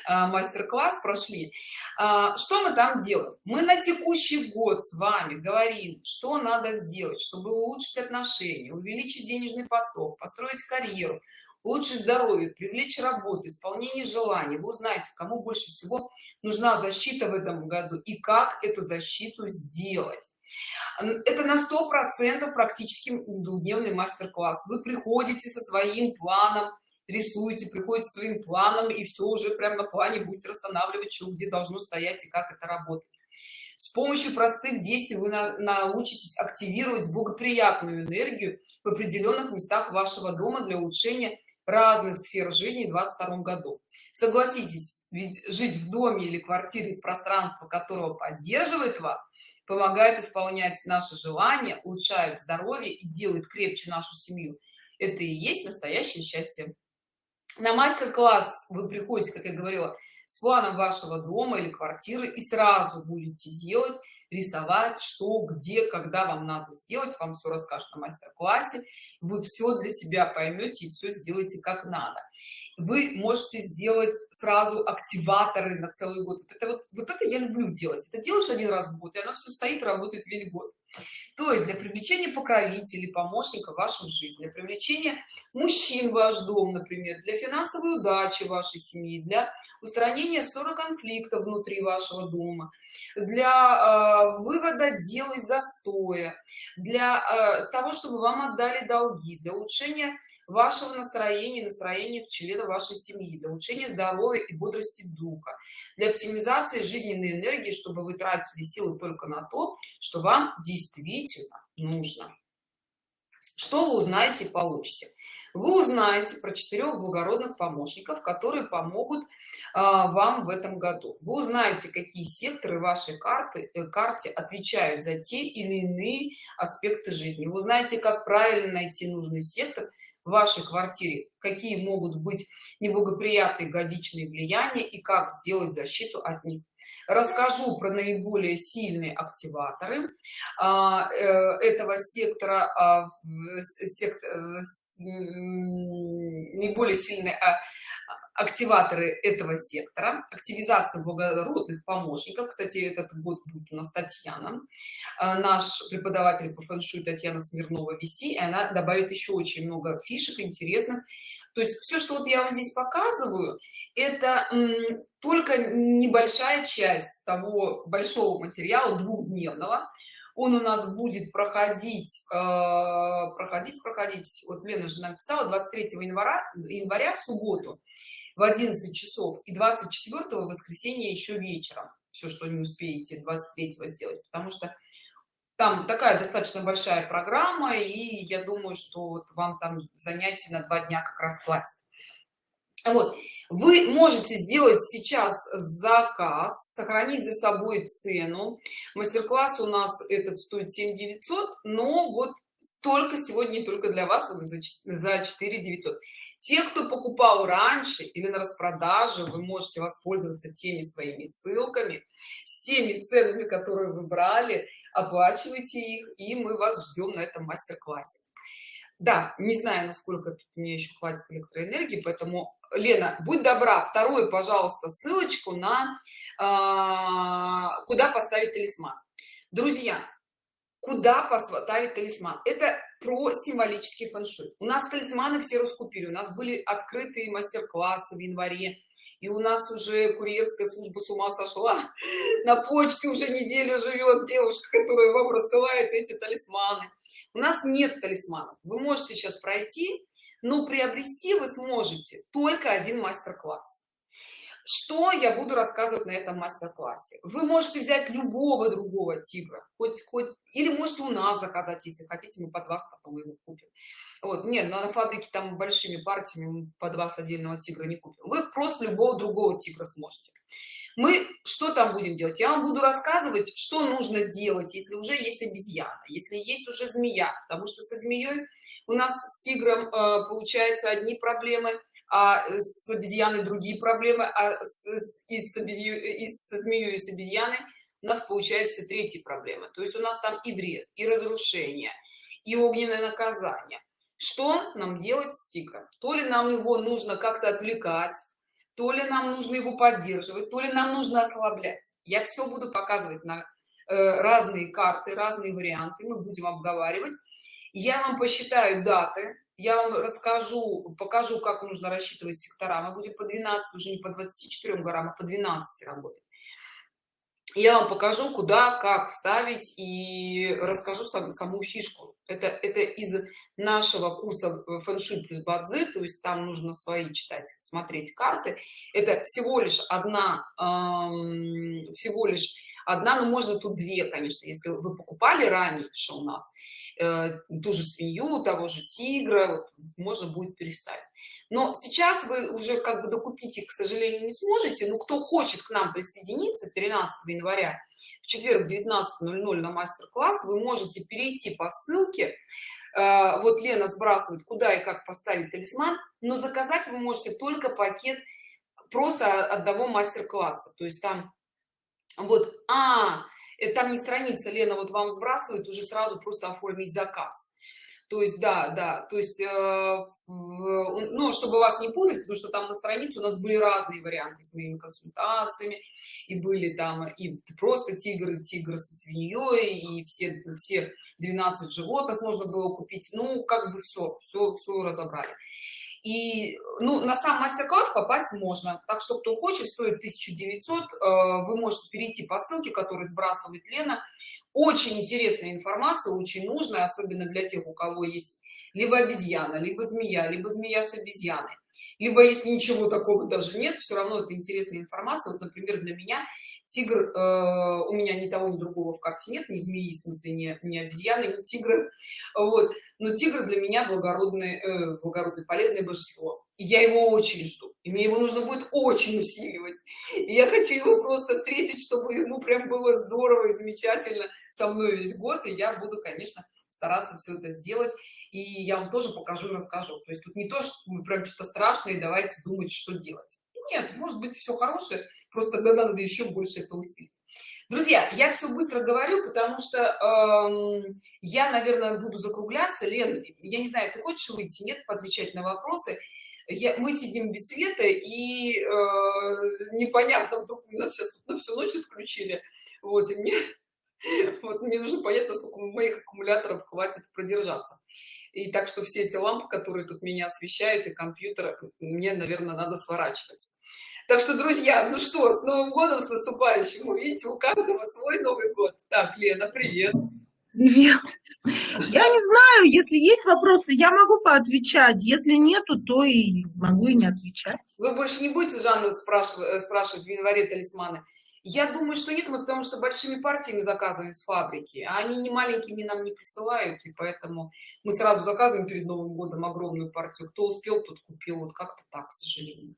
а, мастер-класс прошли. А, что мы там делаем? Мы на текущий год с вами говорим что надо сделать чтобы улучшить отношения увеличить денежный поток построить карьеру улучшить здоровье привлечь работу исполнение желаний. Вы узнаете кому больше всего нужна защита в этом году и как эту защиту сделать. Это на сто процентов практически двухдневный мастер-класс. Вы приходите со своим планом рисуете приходите своим планом и все уже прямо на плане будете расстанавливать что где должно стоять и как это работать. С помощью простых действий вы на, научитесь активировать благоприятную энергию в определенных местах вашего дома для улучшения разных сфер жизни в 22 году. Согласитесь ведь жить в доме или квартире пространство которого поддерживает вас помогает исполнять наши желания улучшает здоровье и делает крепче нашу семью. Это и есть настоящее счастье на мастер-класс вы приходите как я говорила с планом вашего дома или квартиры и сразу будете делать рисовать что где когда вам надо сделать вам все расскажут на мастер-классе вы все для себя поймете и все сделаете как надо. Вы можете сделать сразу активаторы на целый год. Вот это вот вот это я люблю делать. Это делаешь один раз в год и оно все стоит работает весь год. То есть для привлечения покровителей помощника в вашу жизнь для привлечения мужчин в ваш дом например для финансовой удачи вашей семьи для устранения ссоры конфликта внутри вашего дома для э, вывода дел из застоя для э, того чтобы вам отдали долги для улучшения вашего настроения настроения в члена вашей семьи для улучшения здоровья и бодрости духа для оптимизации жизненной энергии чтобы вы тратили силы только на то что вам действительно нужно. Что вы узнаете получите. Вы узнаете про четырех благородных помощников которые помогут вам в этом году. Вы узнаете какие секторы вашей карты э, карте отвечают за те или иные аспекты жизни. Вы узнаете как правильно найти нужный сектор в вашей квартире какие могут быть неблагоприятные годичные влияния и как сделать защиту от них. Расскажу про наиболее сильные активаторы а, э, этого сектора а, сектор, э, наиболее сильные а, активаторы этого сектора активизация благородных помощников. Кстати этот год будет у нас татьяна. А, наш преподаватель по фэншуй татьяна смирнова вести и она добавит еще очень много фишек интересных. То есть все что вот я вам здесь показываю это только небольшая часть того большого материала двухдневного. Он у нас будет проходить э, проходить проходить. Вот лена же написала 23 января января в субботу в 11 часов и 24 воскресенье еще вечером. Все что не успеете 23 сделать потому что там такая достаточно большая программа и я думаю что вот вам там занятий на два дня как раз хватит. Вот. Вы можете сделать сейчас заказ сохранить за собой цену. Мастер-класс у нас этот стоит 7 900 но вот столько сегодня только для вас вот за 4 900 те кто покупал раньше или на распродаже вы можете воспользоваться теми своими ссылками с теми ценами которые вы брали оплачивайте их и мы вас ждем на этом мастер-классе. Да не знаю насколько мне еще хватит электроэнергии поэтому лена будь добра вторую пожалуйста ссылочку на э, куда поставить талисман. Друзья куда поставить талисман. Это про символический фэншуй. У нас талисманы все раскупили. У нас были открытые мастер-классы в январе и у нас уже курьерская служба с ума сошла. [LAUGHS] На почте уже неделю живет девушка которая вам рассылает эти талисманы. У нас нет талисманов. Вы можете сейчас пройти но приобрести вы сможете только один мастер-класс что я буду рассказывать на этом мастер-классе? Вы можете взять любого другого тигра хоть хоть или можете у нас заказать если хотите мы под вас потом его купим. Вот нет на фабрике там большими партиями под вас отдельного тигра не купим. Вы просто любого другого тигра сможете. Мы что там будем делать? Я вам буду рассказывать что нужно делать если уже есть обезьяна если есть уже змея потому что со змеей у нас с тигром э, получается одни проблемы а с обезьяной другие проблемы а с, и с, обезью, и со змеей и с обезьяной у нас получается третьи проблемы. То есть у нас там и вред и разрушение и огненное наказание. Что нам делать с тигром? То ли нам его нужно как-то отвлекать то ли нам нужно его поддерживать то ли нам нужно ослаблять. Я все буду показывать на э, разные карты разные варианты мы будем обговаривать. Я вам посчитаю даты я вам расскажу покажу как нужно рассчитывать сектора. Мы будем по 12 уже не по 24 горам а по 12 работать. Я вам покажу куда как ставить и расскажу сам, саму фишку. Это это из нашего курса фэншуй плюс бадзи то есть там нужно свои читать смотреть карты. Это всего лишь одна эм, всего лишь одна но можно тут две конечно если вы покупали что у нас э, ту же свинью того же тигра вот, можно будет переставить но сейчас вы уже как бы докупить их к сожалению не сможете. Но кто хочет к нам присоединиться 13 января в четверг 19.00 на мастер-класс вы можете перейти по ссылке э, вот лена сбрасывает куда и как поставить талисман но заказать вы можете только пакет просто одного мастер-класса. То есть там вот а это там не страница лена вот вам сбрасывает уже сразу просто оформить заказ. То есть да да то есть э, ну чтобы вас не путать потому что там на странице у нас были разные варианты с моими консультациями. И были там и просто тигры тигр со свиньей и все все 12 животных можно было купить. Ну как бы все все все разобрали и ну на сам мастер-класс попасть можно. Так что кто хочет стоит 1900 э, вы можете перейти по ссылке которую сбрасывает лена. Очень интересная информация очень нужная особенно для тех у кого есть либо обезьяна либо змея либо змея с обезьяной. Либо если ничего такого даже нет все равно это интересная информация. Вот например для меня тигр э, у меня ни того ни другого в карте нет ни змеи в смысле не, не обезьяны ни тигры. Вот. Но тигр для меня благородный э, благородный полезное божество. И я его очень жду. И мне его нужно будет очень усиливать. И я хочу его просто встретить чтобы ему прям было здорово и замечательно со мной весь год. И я буду конечно стараться все это сделать. И я вам тоже покажу и расскажу. То есть тут не то что мы прям что-то страшное давайте думать что делать. Нет может быть все хорошее просто тогда надо еще больше это усилить друзья я все быстро говорю потому что эм, я наверное буду закругляться. Лен я не знаю ты хочешь выйти? Нет? Поотвечать на вопросы. Я, мы сидим без света и э, непонятно вдруг у нас сейчас тут на всю ночь отключили. Вот и мне [LAUGHS] вот мне нужно понять насколько моих аккумуляторов хватит продержаться. И так что все эти лампы которые тут меня освещают и компьютер мне наверное надо сворачивать так что, друзья, ну что, с Новым годом, с наступающим. Видите, у каждого свой Новый год. Так, Лена, привет. Привет. Я не знаю, если есть вопросы, я могу поотвечать. Если нету, то и могу и не отвечать. Вы больше не будете Жанну спрашивать, э, спрашивать в январе талисманы? Я думаю, что нет, мы потому что большими партиями заказываем с фабрики, а они не маленькими нам не присылают, и поэтому мы сразу заказываем перед Новым годом огромную партию. Кто успел, тот купил. Вот как-то так, к сожалению.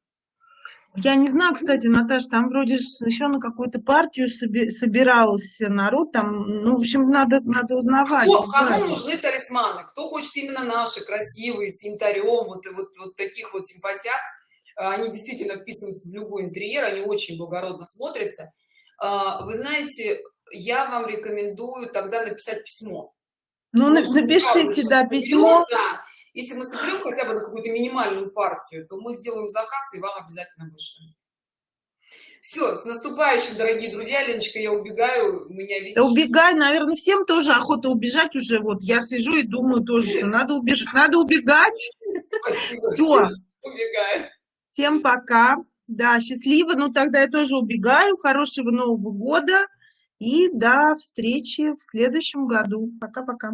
Я не знаю, кстати, Наташа, там вроде еще на какую-то партию соби собирался народ, там, ну, в общем, надо, надо узнавать. Кто, кому нужны талисманы? Кто хочет именно наши, красивые, с янтарем, вот, вот, вот таких вот симпатиях? Они действительно вписываются в любой интерьер, они очень благородно смотрятся. А, вы знаете, я вам рекомендую тогда написать письмо. Ну, напишите, да, письмо. Да если мы соберем хотя бы на какую-то минимальную партию, то мы сделаем заказ и вам обязательно вышлем. Все, с наступающим, дорогие друзья. Леночка, я убегаю. Меня видишь. Да убегай, наверное, всем тоже охота убежать уже. Вот я сижу и думаю тоже, что надо убежать. Надо убегать. Все. Убегаю. Всем пока. Да, счастливо. Ну, тогда я тоже убегаю. Хорошего Нового года. И до встречи в следующем году. Пока-пока.